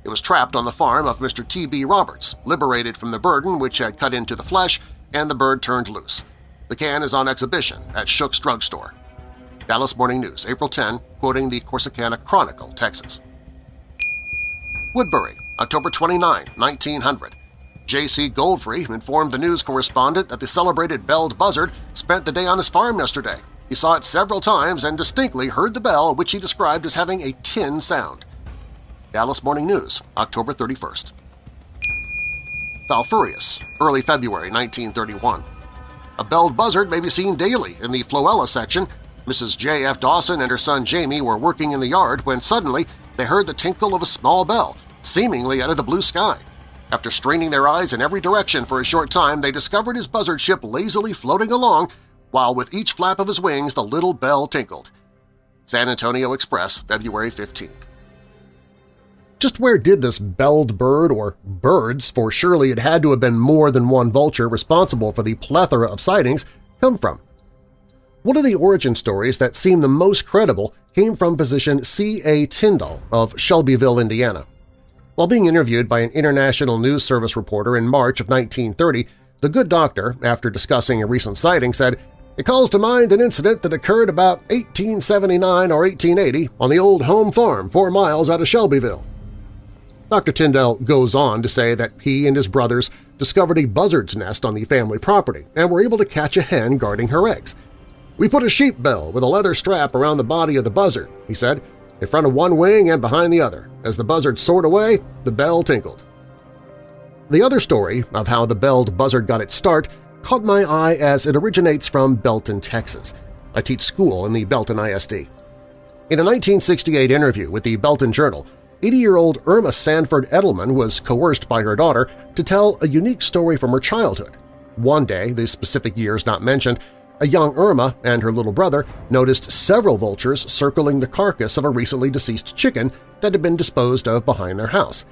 It was trapped on the farm of Mr. T.B. Roberts, liberated from the burden which had cut into the flesh, and the bird turned loose. The can is on exhibition at Shook's Drug Store. Dallas Morning News, April 10, quoting the Corsicana Chronicle, Texas. Woodbury, October 29, 1900. J.C. Goldfrey informed the news correspondent that the celebrated belled buzzard spent the day on his farm yesterday. He saw it several times and distinctly heard the bell, which he described as having a tin sound. Dallas Morning News, October 31st. Falfurrias, early February 1931. A belled buzzard may be seen daily in the Floella section. Mrs. J.F. Dawson and her son Jamie were working in the yard when suddenly they heard the tinkle of a small bell, seemingly out of the blue sky. After straining their eyes in every direction for a short time, they discovered his buzzard ship lazily floating along, while with each flap of his wings the little bell tinkled. San Antonio Express, February 15th. Just where did this belled bird, or birds, for surely it had to have been more than one vulture responsible for the plethora of sightings, come from? One of the origin stories that seem the most credible came from physician C. A. Tyndall of Shelbyville, Indiana. While being interviewed by an International News Service reporter in March of 1930, the good doctor, after discussing a recent sighting, said, it calls to mind an incident that occurred about 1879 or 1880 on the old home farm four miles out of Shelbyville. Dr. Tyndall goes on to say that he and his brothers discovered a buzzard's nest on the family property and were able to catch a hen guarding her eggs. We put a sheep bell with a leather strap around the body of the buzzard, he said, in front of one wing and behind the other. As the buzzard soared away, the bell tinkled. The other story of how the belled buzzard got its start caught my eye as it originates from Belton, Texas. I teach school in the Belton ISD. In a 1968 interview with the Belton Journal, 80-year-old Irma Sanford Edelman was coerced by her daughter to tell a unique story from her childhood. One day, the specific year is not mentioned, a young Irma and her little brother noticed several vultures circling the carcass of a recently deceased chicken that had been disposed of behind their house.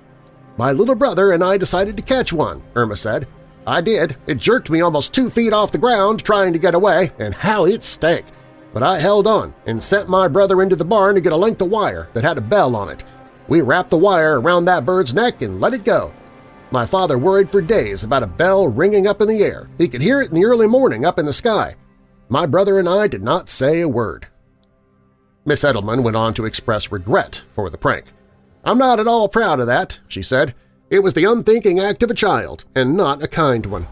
My little brother and I decided to catch one, Irma said. I did. It jerked me almost two feet off the ground trying to get away, and how it stank! But I held on and sent my brother into the barn to get a length of wire that had a bell on it. We wrapped the wire around that bird's neck and let it go. My father worried for days about a bell ringing up in the air. He could hear it in the early morning up in the sky. My brother and I did not say a word. Miss Edelman went on to express regret for the prank. I'm not at all proud of that, she said. It was the unthinking act of a child, and not a kind one.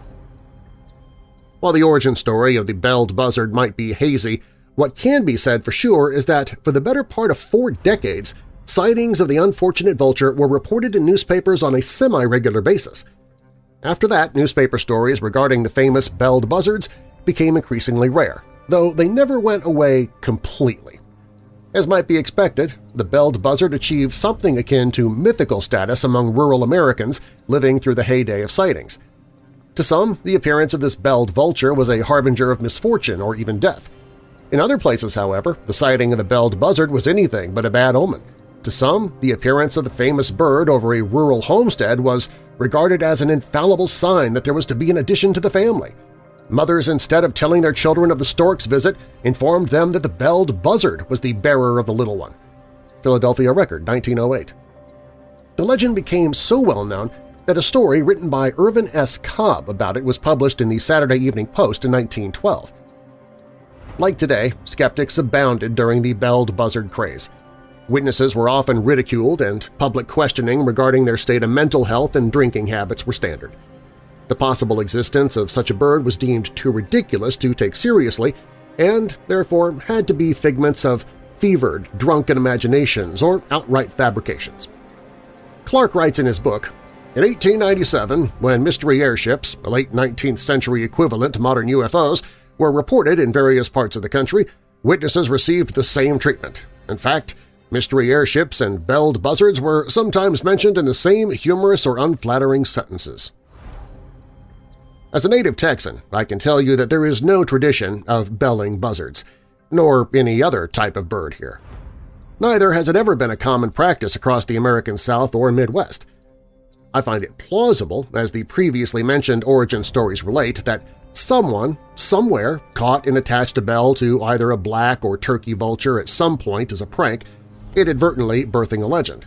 While the origin story of the belled buzzard might be hazy, what can be said for sure is that for the better part of four decades, sightings of the unfortunate vulture were reported in newspapers on a semi-regular basis. After that, newspaper stories regarding the famous belled buzzards became increasingly rare, though they never went away completely. As might be expected, the belled buzzard achieved something akin to mythical status among rural Americans living through the heyday of sightings. To some, the appearance of this belled vulture was a harbinger of misfortune or even death. In other places, however, the sighting of the belled buzzard was anything but a bad omen. To some, the appearance of the famous bird over a rural homestead was regarded as an infallible sign that there was to be an addition to the family – Mothers, instead of telling their children of the stork's visit, informed them that the belled buzzard was the bearer of the little one. Philadelphia Record, 1908. The legend became so well known that a story written by Irvin S. Cobb about it was published in the Saturday Evening Post in 1912. Like today, skeptics abounded during the belled buzzard craze. Witnesses were often ridiculed and public questioning regarding their state of mental health and drinking habits were standard. The possible existence of such a bird was deemed too ridiculous to take seriously and therefore had to be figments of fevered, drunken imaginations or outright fabrications. Clark writes in his book, in 1897, when mystery airships, a late 19th century equivalent to modern UFOs, were reported in various parts of the country, witnesses received the same treatment. In fact, mystery airships and belled buzzards were sometimes mentioned in the same humorous or unflattering sentences. As a native Texan, I can tell you that there is no tradition of belling buzzards, nor any other type of bird here. Neither has it ever been a common practice across the American South or Midwest. I find it plausible, as the previously mentioned origin stories relate, that someone, somewhere, caught and attached a bell to either a black or turkey vulture at some point as a prank, inadvertently birthing a legend.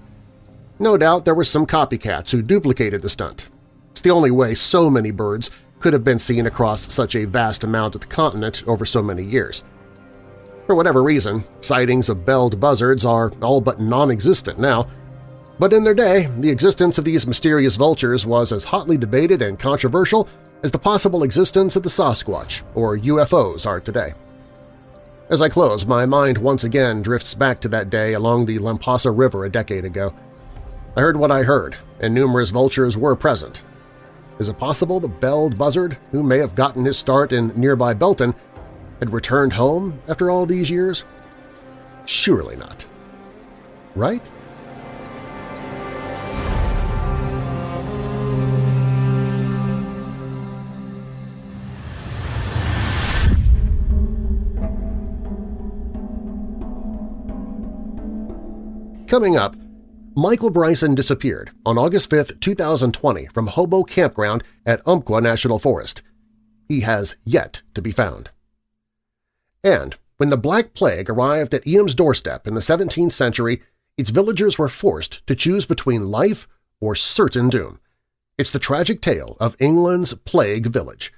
No doubt there were some copycats who duplicated the stunt. It's the only way so many birds could have been seen across such a vast amount of the continent over so many years. For whatever reason, sightings of belled buzzards are all but non-existent now, but in their day, the existence of these mysterious vultures was as hotly debated and controversial as the possible existence of the Sasquatch, or UFOs, are today. As I close, my mind once again drifts back to that day along the Lampasas River a decade ago. I heard what I heard, and numerous vultures were present, is it possible the belled buzzard, who may have gotten his start in nearby Belton, had returned home after all these years? Surely not. Right? Coming up, Michael Bryson disappeared on August 5, 2020 from Hobo Campground at Umpqua National Forest. He has yet to be found. And when the Black Plague arrived at Eyam's doorstep in the 17th century, its villagers were forced to choose between life or certain doom. It's the tragic tale of England's Plague Village.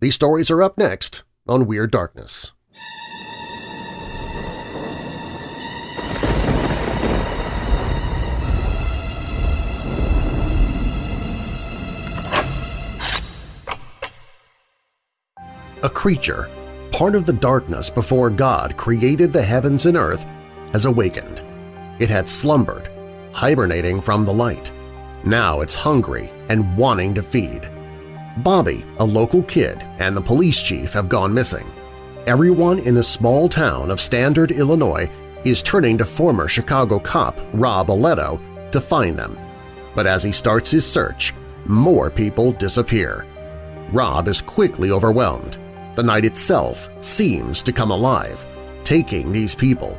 These stories are up next on Weird Darkness. A creature, part of the darkness before God created the heavens and earth, has awakened. It had slumbered, hibernating from the light. Now it's hungry and wanting to feed. Bobby, a local kid, and the police chief have gone missing. Everyone in the small town of Standard, Illinois is turning to former Chicago cop Rob Aletto to find them. But as he starts his search, more people disappear. Rob is quickly overwhelmed. The night itself seems to come alive, taking these people.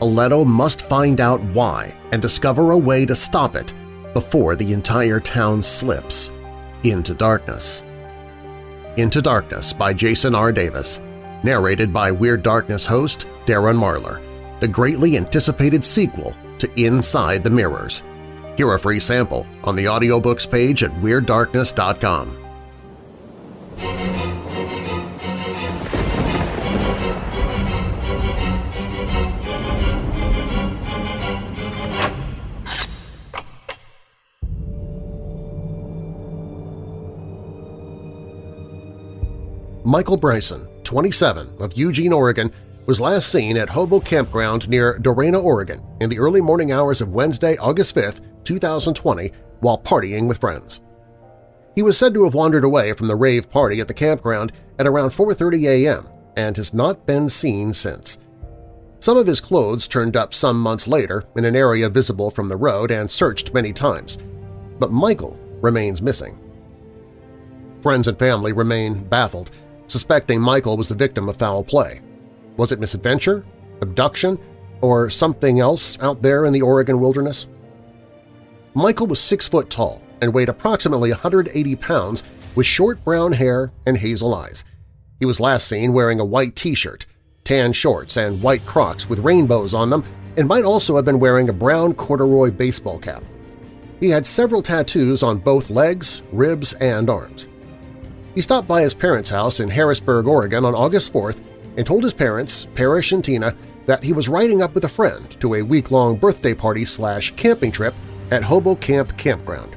Aletto must find out why and discover a way to stop it before the entire town slips into darkness. Into Darkness by Jason R. Davis, narrated by Weird Darkness host Darren Marlar, the greatly anticipated sequel to Inside the Mirrors. Hear a free sample on the audiobooks page at WeirdDarkness.com. Michael Bryson, 27, of Eugene, Oregon, was last seen at Hobo Campground near Dorena, Oregon in the early morning hours of Wednesday, August 5, 2020, while partying with friends. He was said to have wandered away from the rave party at the campground at around 4.30 a.m. and has not been seen since. Some of his clothes turned up some months later in an area visible from the road and searched many times, but Michael remains missing. Friends and family remain baffled, suspecting Michael was the victim of foul play. Was it misadventure, abduction, or something else out there in the Oregon wilderness? Michael was six foot tall and weighed approximately 180 pounds with short brown hair and hazel eyes. He was last seen wearing a white t-shirt, tan shorts, and white Crocs with rainbows on them and might also have been wearing a brown corduroy baseball cap. He had several tattoos on both legs, ribs, and arms. He stopped by his parents' house in Harrisburg, Oregon on August 4th and told his parents, Parrish and Tina, that he was riding up with a friend to a week-long birthday party slash camping trip at Hobo Camp Campground.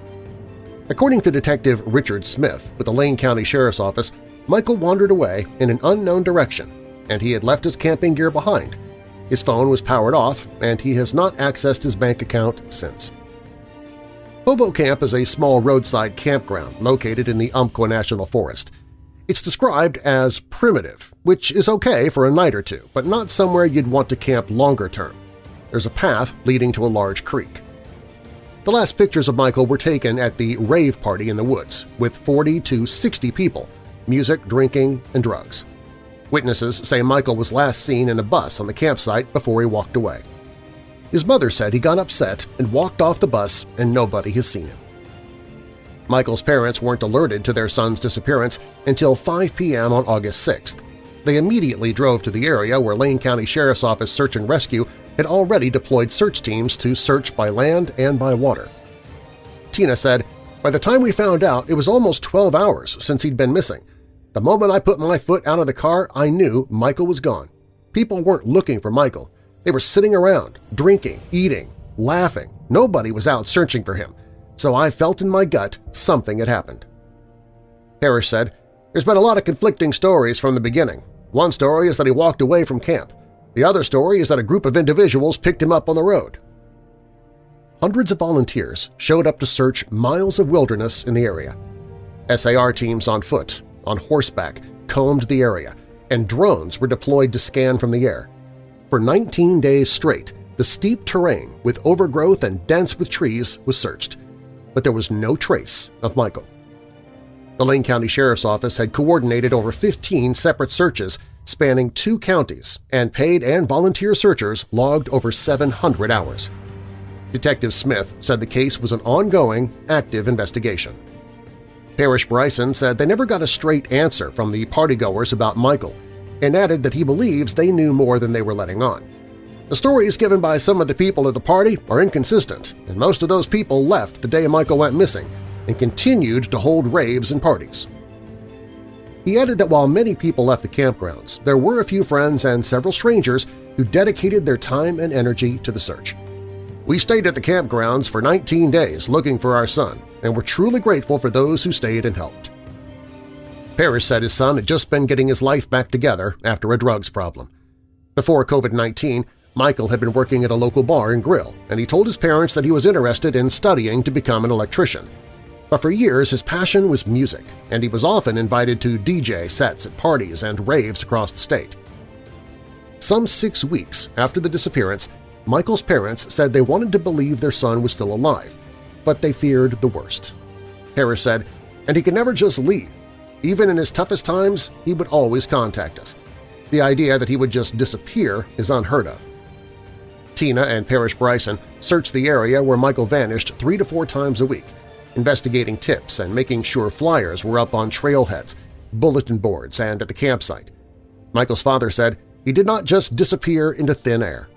According to Detective Richard Smith with the Lane County Sheriff's Office, Michael wandered away in an unknown direction and he had left his camping gear behind. His phone was powered off and he has not accessed his bank account since. Hobo Camp is a small roadside campground located in the Umpqua National Forest. It's described as primitive, which is okay for a night or two, but not somewhere you'd want to camp longer term. There's a path leading to a large creek. The last pictures of Michael were taken at the rave party in the woods, with 40 to 60 people, music, drinking, and drugs. Witnesses say Michael was last seen in a bus on the campsite before he walked away. His mother said he got upset and walked off the bus and nobody has seen him. Michael's parents weren't alerted to their son's disappearance until 5 p.m. on August 6th. They immediately drove to the area where Lane County Sheriff's Office Search and Rescue had already deployed search teams to search by land and by water. Tina said, By the time we found out, it was almost 12 hours since he'd been missing. The moment I put my foot out of the car, I knew Michael was gone. People weren't looking for Michael. They were sitting around, drinking, eating, laughing. Nobody was out searching for him, so I felt in my gut something had happened. Parrish said, There's been a lot of conflicting stories from the beginning. One story is that he walked away from camp. The other story is that a group of individuals picked him up on the road. Hundreds of volunteers showed up to search miles of wilderness in the area. SAR teams on foot, on horseback, combed the area, and drones were deployed to scan from the air. For 19 days straight, the steep terrain with overgrowth and dense with trees was searched, but there was no trace of Michael. The Lane County Sheriff's Office had coordinated over 15 separate searches spanning two counties, and paid and volunteer searchers logged over 700 hours. Detective Smith said the case was an ongoing, active investigation. Parrish Bryson said they never got a straight answer from the partygoers about Michael and added that he believes they knew more than they were letting on. The stories given by some of the people at the party are inconsistent, and most of those people left the day Michael went missing and continued to hold raves and parties. He added that while many people left the campgrounds, there were a few friends and several strangers who dedicated their time and energy to the search. We stayed at the campgrounds for 19 days looking for our son, and were truly grateful for those who stayed and helped. Parrish said his son had just been getting his life back together after a drugs problem. Before COVID-19, Michael had been working at a local bar and grill, and he told his parents that he was interested in studying to become an electrician. But for years his passion was music, and he was often invited to DJ sets at parties and raves across the state. Some six weeks after the disappearance, Michael's parents said they wanted to believe their son was still alive, but they feared the worst. Parrish said, and he could never just leave. Even in his toughest times, he would always contact us. The idea that he would just disappear is unheard of. Tina and Parrish Bryson searched the area where Michael vanished three to four times a week, investigating tips and making sure flyers were up on trailheads, bulletin boards, and at the campsite. Michael's father said he did not just disappear into thin air.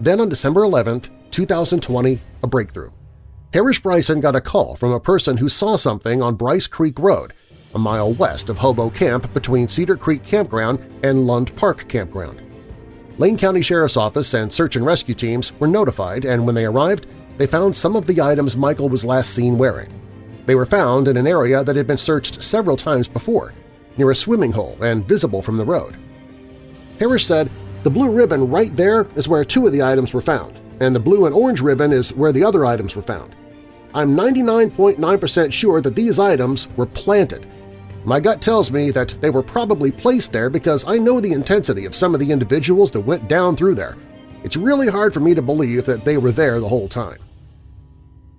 Then on December 11, 2020, a breakthrough. Parrish Bryson got a call from a person who saw something on Brice Creek Road, a mile west of Hobo Camp between Cedar Creek Campground and Lund Park Campground. Lane County Sheriff's Office and search and rescue teams were notified, and when they arrived, they found some of the items Michael was last seen wearing. They were found in an area that had been searched several times before, near a swimming hole and visible from the road. Parrish said, the blue ribbon right there is where two of the items were found, and the blue and orange ribbon is where the other items were found. I'm 99.9% .9 sure that these items were planted, my gut tells me that they were probably placed there because I know the intensity of some of the individuals that went down through there. It's really hard for me to believe that they were there the whole time.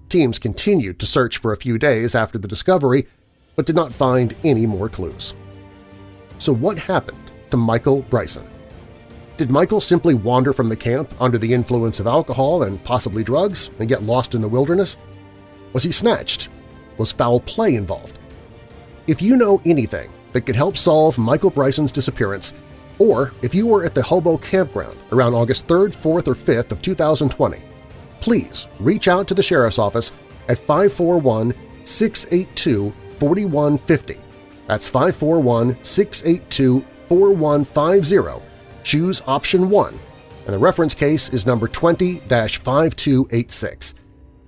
Teams continued to search for a few days after the discovery, but did not find any more clues. So what happened to Michael Bryson? Did Michael simply wander from the camp under the influence of alcohol and possibly drugs and get lost in the wilderness? Was he snatched? Was foul play involved? If you know anything that could help solve Michael Bryson's disappearance, or if you were at the Hobo Campground around August 3rd, 4th, or 5th of 2020, please reach out to the Sheriff's Office at 541-682-4150. That's 541-682-4150. Choose option 1, and the reference case is number 20-5286.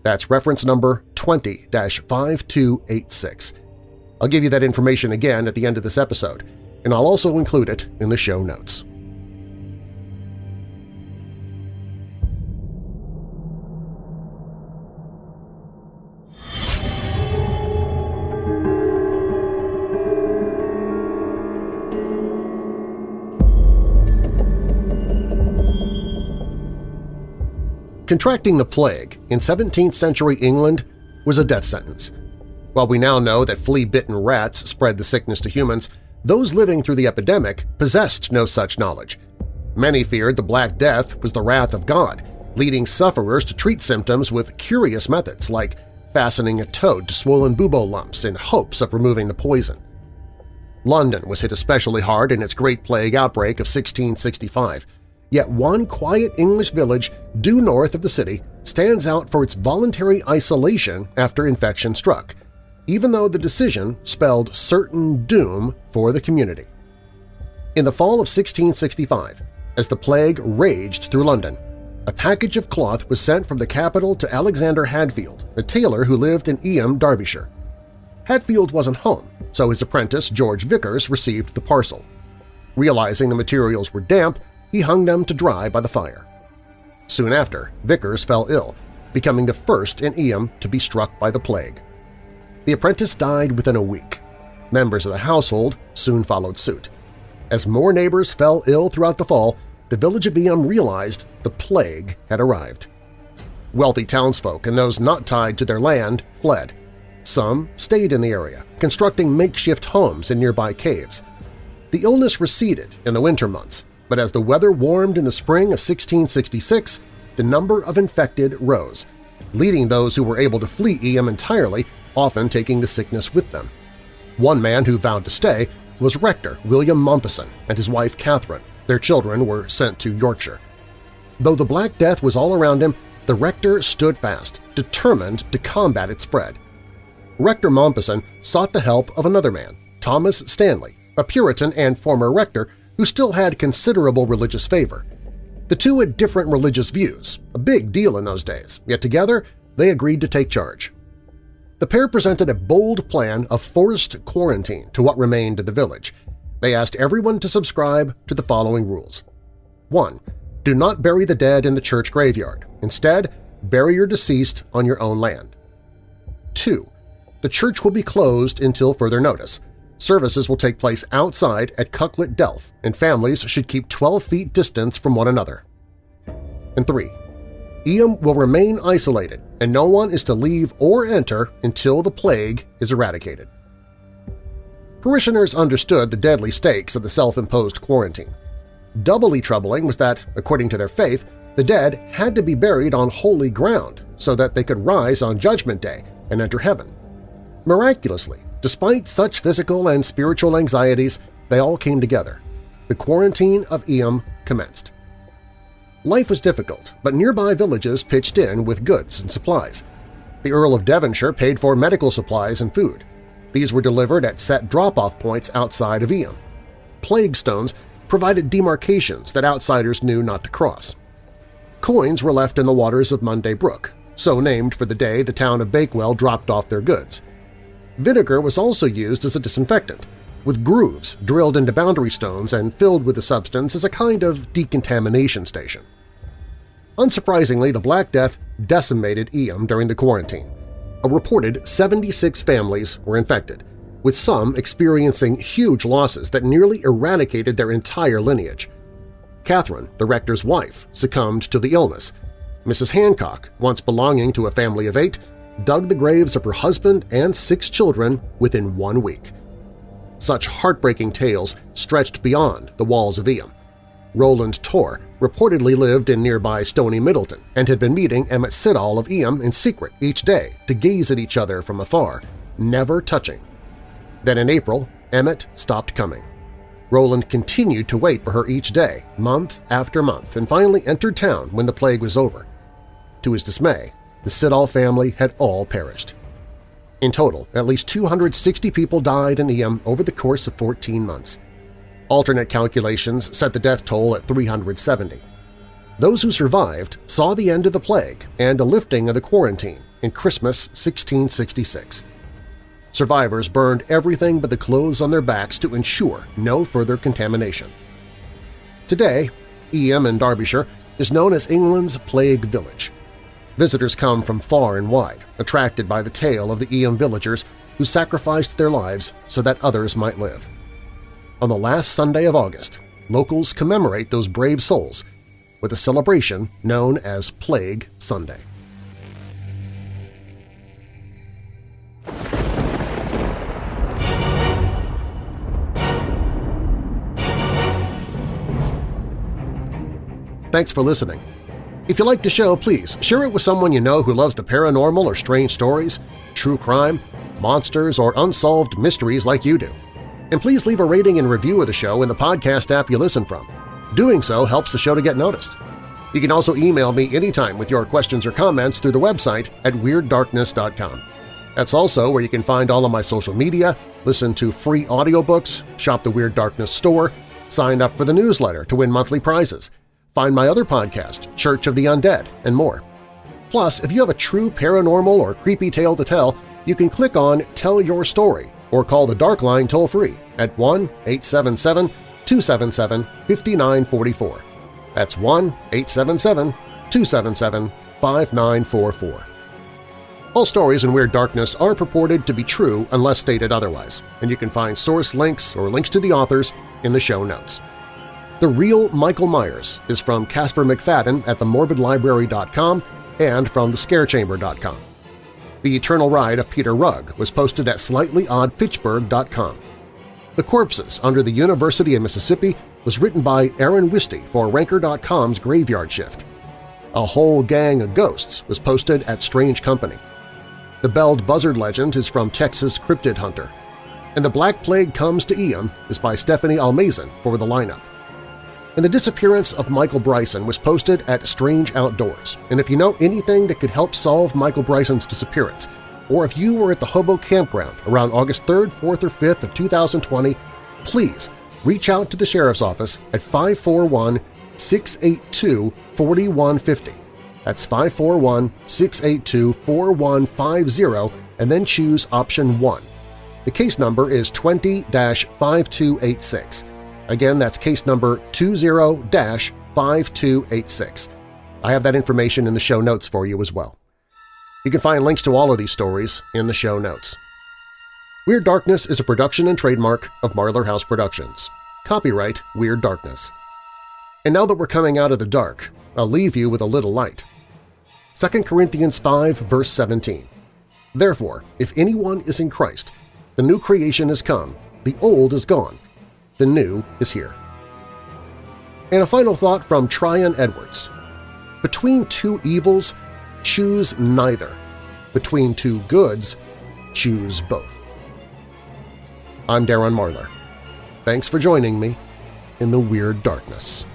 That's reference number 20-5286. I'll give you that information again at the end of this episode, and I'll also include it in the show notes. Contracting the plague in 17th century England was a death sentence – while we now know that flea-bitten rats spread the sickness to humans, those living through the epidemic possessed no such knowledge. Many feared the Black Death was the wrath of God, leading sufferers to treat symptoms with curious methods like fastening a toad to swollen bubo lumps in hopes of removing the poison. London was hit especially hard in its Great Plague outbreak of 1665, yet one quiet English village due north of the city stands out for its voluntary isolation after infection struck – even though the decision spelled certain doom for the community. In the fall of 1665, as the plague raged through London, a package of cloth was sent from the capital to Alexander Hadfield, a tailor who lived in Eyam, Derbyshire. Hadfield wasn't home, so his apprentice George Vickers received the parcel. Realizing the materials were damp, he hung them to dry by the fire. Soon after, Vickers fell ill, becoming the first in Eyam to be struck by the plague. The apprentice died within a week. Members of the household soon followed suit. As more neighbors fell ill throughout the fall, the village of Eyam realized the plague had arrived. Wealthy townsfolk and those not tied to their land fled. Some stayed in the area, constructing makeshift homes in nearby caves. The illness receded in the winter months, but as the weather warmed in the spring of 1666, the number of infected rose, leading those who were able to flee Eyam entirely, often taking the sickness with them. One man who vowed to stay was Rector William Mompesson and his wife Catherine. Their children were sent to Yorkshire. Though the Black Death was all around him, the rector stood fast, determined to combat its spread. Rector Mompesson sought the help of another man, Thomas Stanley, a Puritan and former rector who still had considerable religious favor. The two had different religious views, a big deal in those days, yet together they agreed to take charge. The pair presented a bold plan of forced quarantine to what remained of the village. They asked everyone to subscribe to the following rules. 1. Do not bury the dead in the church graveyard. Instead, bury your deceased on your own land. 2. The church will be closed until further notice. Services will take place outside at Cucklet Delph, and families should keep 12 feet distance from one another. And 3. Eyam will remain isolated, and no one is to leave or enter until the plague is eradicated. Parishioners understood the deadly stakes of the self-imposed quarantine. Doubly troubling was that, according to their faith, the dead had to be buried on holy ground so that they could rise on Judgment Day and enter heaven. Miraculously, despite such physical and spiritual anxieties, they all came together. The quarantine of Eyam commenced. Life was difficult, but nearby villages pitched in with goods and supplies. The Earl of Devonshire paid for medical supplies and food. These were delivered at set drop-off points outside of Eyam. Plague stones provided demarcations that outsiders knew not to cross. Coins were left in the waters of Monday Brook, so named for the day the town of Bakewell dropped off their goods. Vinegar was also used as a disinfectant, with grooves drilled into boundary stones and filled with the substance as a kind of decontamination station. Unsurprisingly, the Black Death decimated Eyam during the quarantine. A reported 76 families were infected, with some experiencing huge losses that nearly eradicated their entire lineage. Catherine, the rector's wife, succumbed to the illness. Mrs. Hancock, once belonging to a family of eight, dug the graves of her husband and six children within one week. Such heartbreaking tales stretched beyond the walls of Eyam. Roland Tor reportedly lived in nearby Stony Middleton and had been meeting Emmett Siddall of Eyam in secret each day to gaze at each other from afar, never touching. Then in April, Emmett stopped coming. Roland continued to wait for her each day, month after month, and finally entered town when the plague was over. To his dismay, the Siddall family had all perished. In total, at least 260 people died in Eyam over the course of 14 months. Alternate calculations set the death toll at 370. Those who survived saw the end of the plague and a lifting of the quarantine in Christmas 1666. Survivors burned everything but the clothes on their backs to ensure no further contamination. Today, Eyam in Derbyshire is known as England's Plague Village. Visitors come from far and wide, attracted by the tale of the Eyam villagers who sacrificed their lives so that others might live. On the last Sunday of August, locals commemorate those brave souls with a celebration known as Plague Sunday. Thanks for listening. If you like the show, please share it with someone you know who loves the paranormal or strange stories, true crime, monsters, or unsolved mysteries like you do. And please leave a rating and review of the show in the podcast app you listen from. Doing so helps the show to get noticed. You can also email me anytime with your questions or comments through the website at WeirdDarkness.com. That's also where you can find all of my social media, listen to free audiobooks, shop the Weird Darkness store, sign up for the newsletter to win monthly prizes, find my other podcast, Church of the Undead, and more. Plus, if you have a true paranormal or creepy tale to tell, you can click on Tell Your Story or call the Dark Line toll-free at 1-877-277-5944. That's 1-877-277-5944. All stories in Weird Darkness are purported to be true unless stated otherwise, and you can find source links or links to the authors in the show notes. The Real Michael Myers is from Casper McFadden at themorbidlibrary.com and from thescarechamber.com. The Eternal Ride of Peter Rugg was posted at slightly.oddfitchburg.com. The Corpses Under the University of Mississippi was written by Aaron Wisty for Ranker.com's Graveyard Shift. A whole gang of ghosts was posted at Strange Company. The belled buzzard legend is from Texas Cryptid Hunter. And The Black Plague Comes to Eyam is by Stephanie Almazan for the lineup. And the disappearance of Michael Bryson was posted at Strange Outdoors, and if you know anything that could help solve Michael Bryson's disappearance, or if you were at the Hobo Campground around August 3rd, 4th, or 5th of 2020, please reach out to the Sheriff's Office at 541-682-4150. That's 541-682-4150 and then choose option 1. The case number is 20-5286. Again, that's case number 20-5286. I have that information in the show notes for you as well. You can find links to all of these stories in the show notes. Weird Darkness is a production and trademark of Marlar House Productions. Copyright Weird Darkness. And now that we're coming out of the dark, I'll leave you with a little light. 2 Corinthians 5 verse 17 Therefore, if anyone is in Christ, the new creation has come, the old is gone, the new is here. And a final thought from Tryon Edwards. Between two evils, choose neither. Between two goods, choose both. I'm Darren Marlar. Thanks for joining me in the Weird Darkness.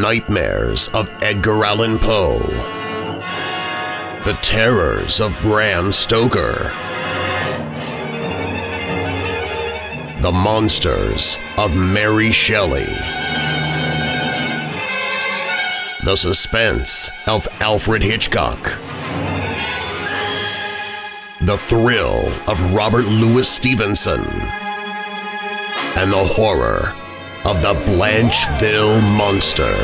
Nightmares of Edgar Allan Poe. The Terrors of Bram Stoker. The Monsters of Mary Shelley. The Suspense of Alfred Hitchcock. The Thrill of Robert Louis Stevenson. And the horror of the Blancheville Monster.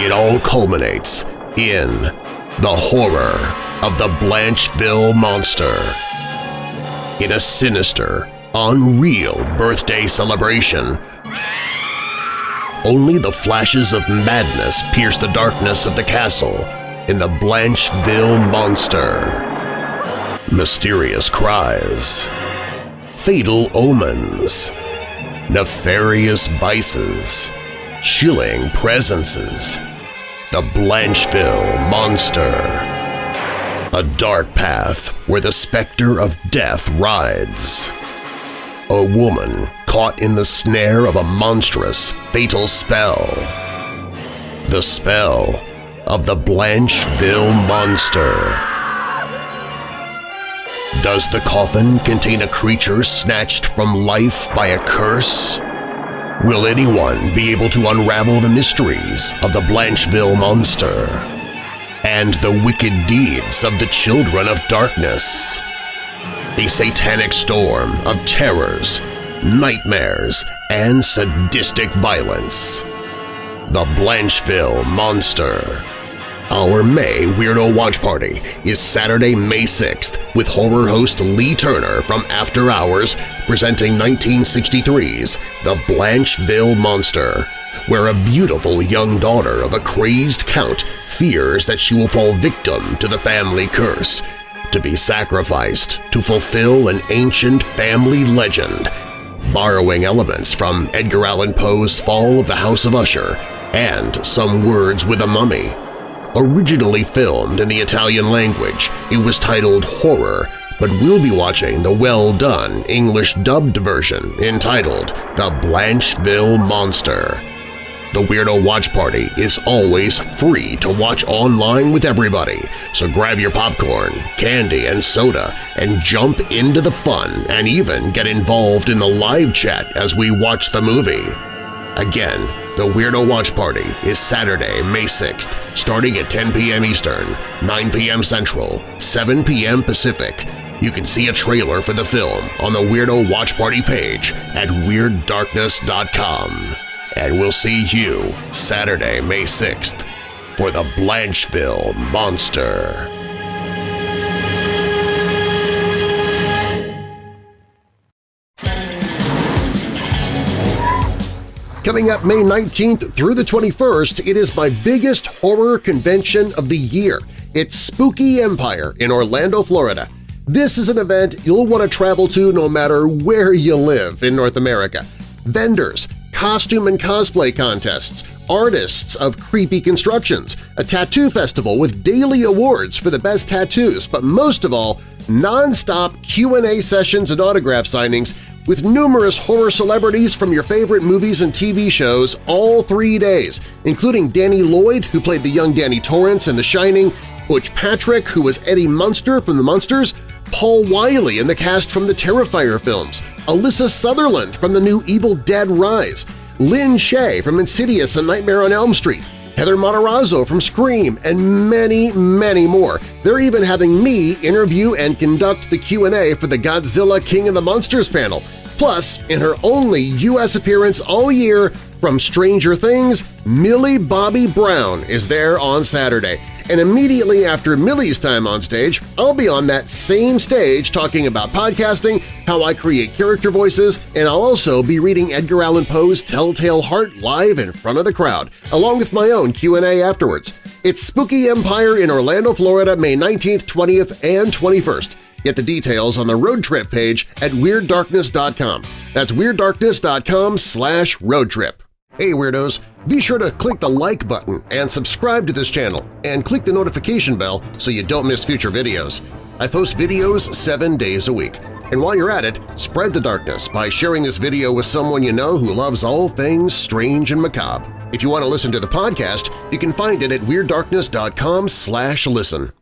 It all culminates in the horror of the Blancheville Monster. In a sinister, unreal birthday celebration, only the flashes of madness pierce the darkness of the castle in the Blancheville Monster. Mysterious cries, fatal omens, nefarious vices, chilling presences, the Blancheville Monster. A dark path where the specter of death rides. A woman caught in the snare of a monstrous, fatal spell. The spell of the Blancheville Monster. Does the coffin contain a creature snatched from life by a curse? Will anyone be able to unravel the mysteries of the Blancheville Monster and the wicked deeds of the Children of Darkness? A satanic storm of terrors, nightmares, and sadistic violence. The Blancheville Monster our May Weirdo Watch Party is Saturday, May 6th with horror host Lee Turner from After Hours presenting 1963's The Blancheville Monster, where a beautiful young daughter of a crazed count fears that she will fall victim to the family curse, to be sacrificed to fulfill an ancient family legend, borrowing elements from Edgar Allan Poe's Fall of the House of Usher and Some Words with a Mummy. Originally filmed in the Italian language, it was titled Horror, but we'll be watching the well-done English-dubbed version entitled The Blancheville Monster. The Weirdo Watch Party is always free to watch online with everybody, so grab your popcorn, candy, and soda and jump into the fun and even get involved in the live chat as we watch the movie. Again, the Weirdo Watch Party is Saturday, May 6th, starting at 10 p.m. Eastern, 9 p.m. Central, 7 p.m. Pacific. You can see a trailer for the film on the Weirdo Watch Party page at WeirdDarkness.com. And we'll see you Saturday, May 6th for the Blancheville Monster. Coming up May 19th through the 21st, it is my biggest horror convention of the year. It's Spooky Empire in Orlando, Florida. This is an event you'll want to travel to no matter where you live in North America. Vendors, costume and cosplay contests, artists of creepy constructions, a tattoo festival with daily awards for the best tattoos, but most of all, non-stop Q&A sessions and autograph signings with numerous horror celebrities from your favorite movies and TV shows all three days, including Danny Lloyd, who played the young Danny Torrance in The Shining, Butch Patrick, who was Eddie Munster from The Munsters, Paul Wiley in the cast from the Terrifier films, Alyssa Sutherland from the new Evil Dead Rise, Lin Shaye from Insidious and Nightmare on Elm Street, Heather Matarazzo from Scream, and many, many more. They're even having me interview and conduct the Q&A for the Godzilla King of the Monsters panel. Plus, in her only U.S. appearance all year from Stranger Things, Millie Bobby Brown is there on Saturday. And immediately after Millie's time on stage, I'll be on that same stage talking about podcasting, how I create character voices, and I'll also be reading Edgar Allan Poe's Telltale Heart live in front of the crowd, along with my own Q&A afterwards. It's Spooky Empire in Orlando, Florida, May 19th, 20th, and 21st. Get the details on the road trip page at WeirdDarkness.com. That's WeirdDarkness.com slash roadtrip. Hey Weirdos! Be sure to click the like button and subscribe to this channel, and click the notification bell so you don't miss future videos. I post videos seven days a week. And while you're at it, spread the darkness by sharing this video with someone you know who loves all things strange and macabre. If you want to listen to the podcast, you can find it at WeirdDarkness.com listen.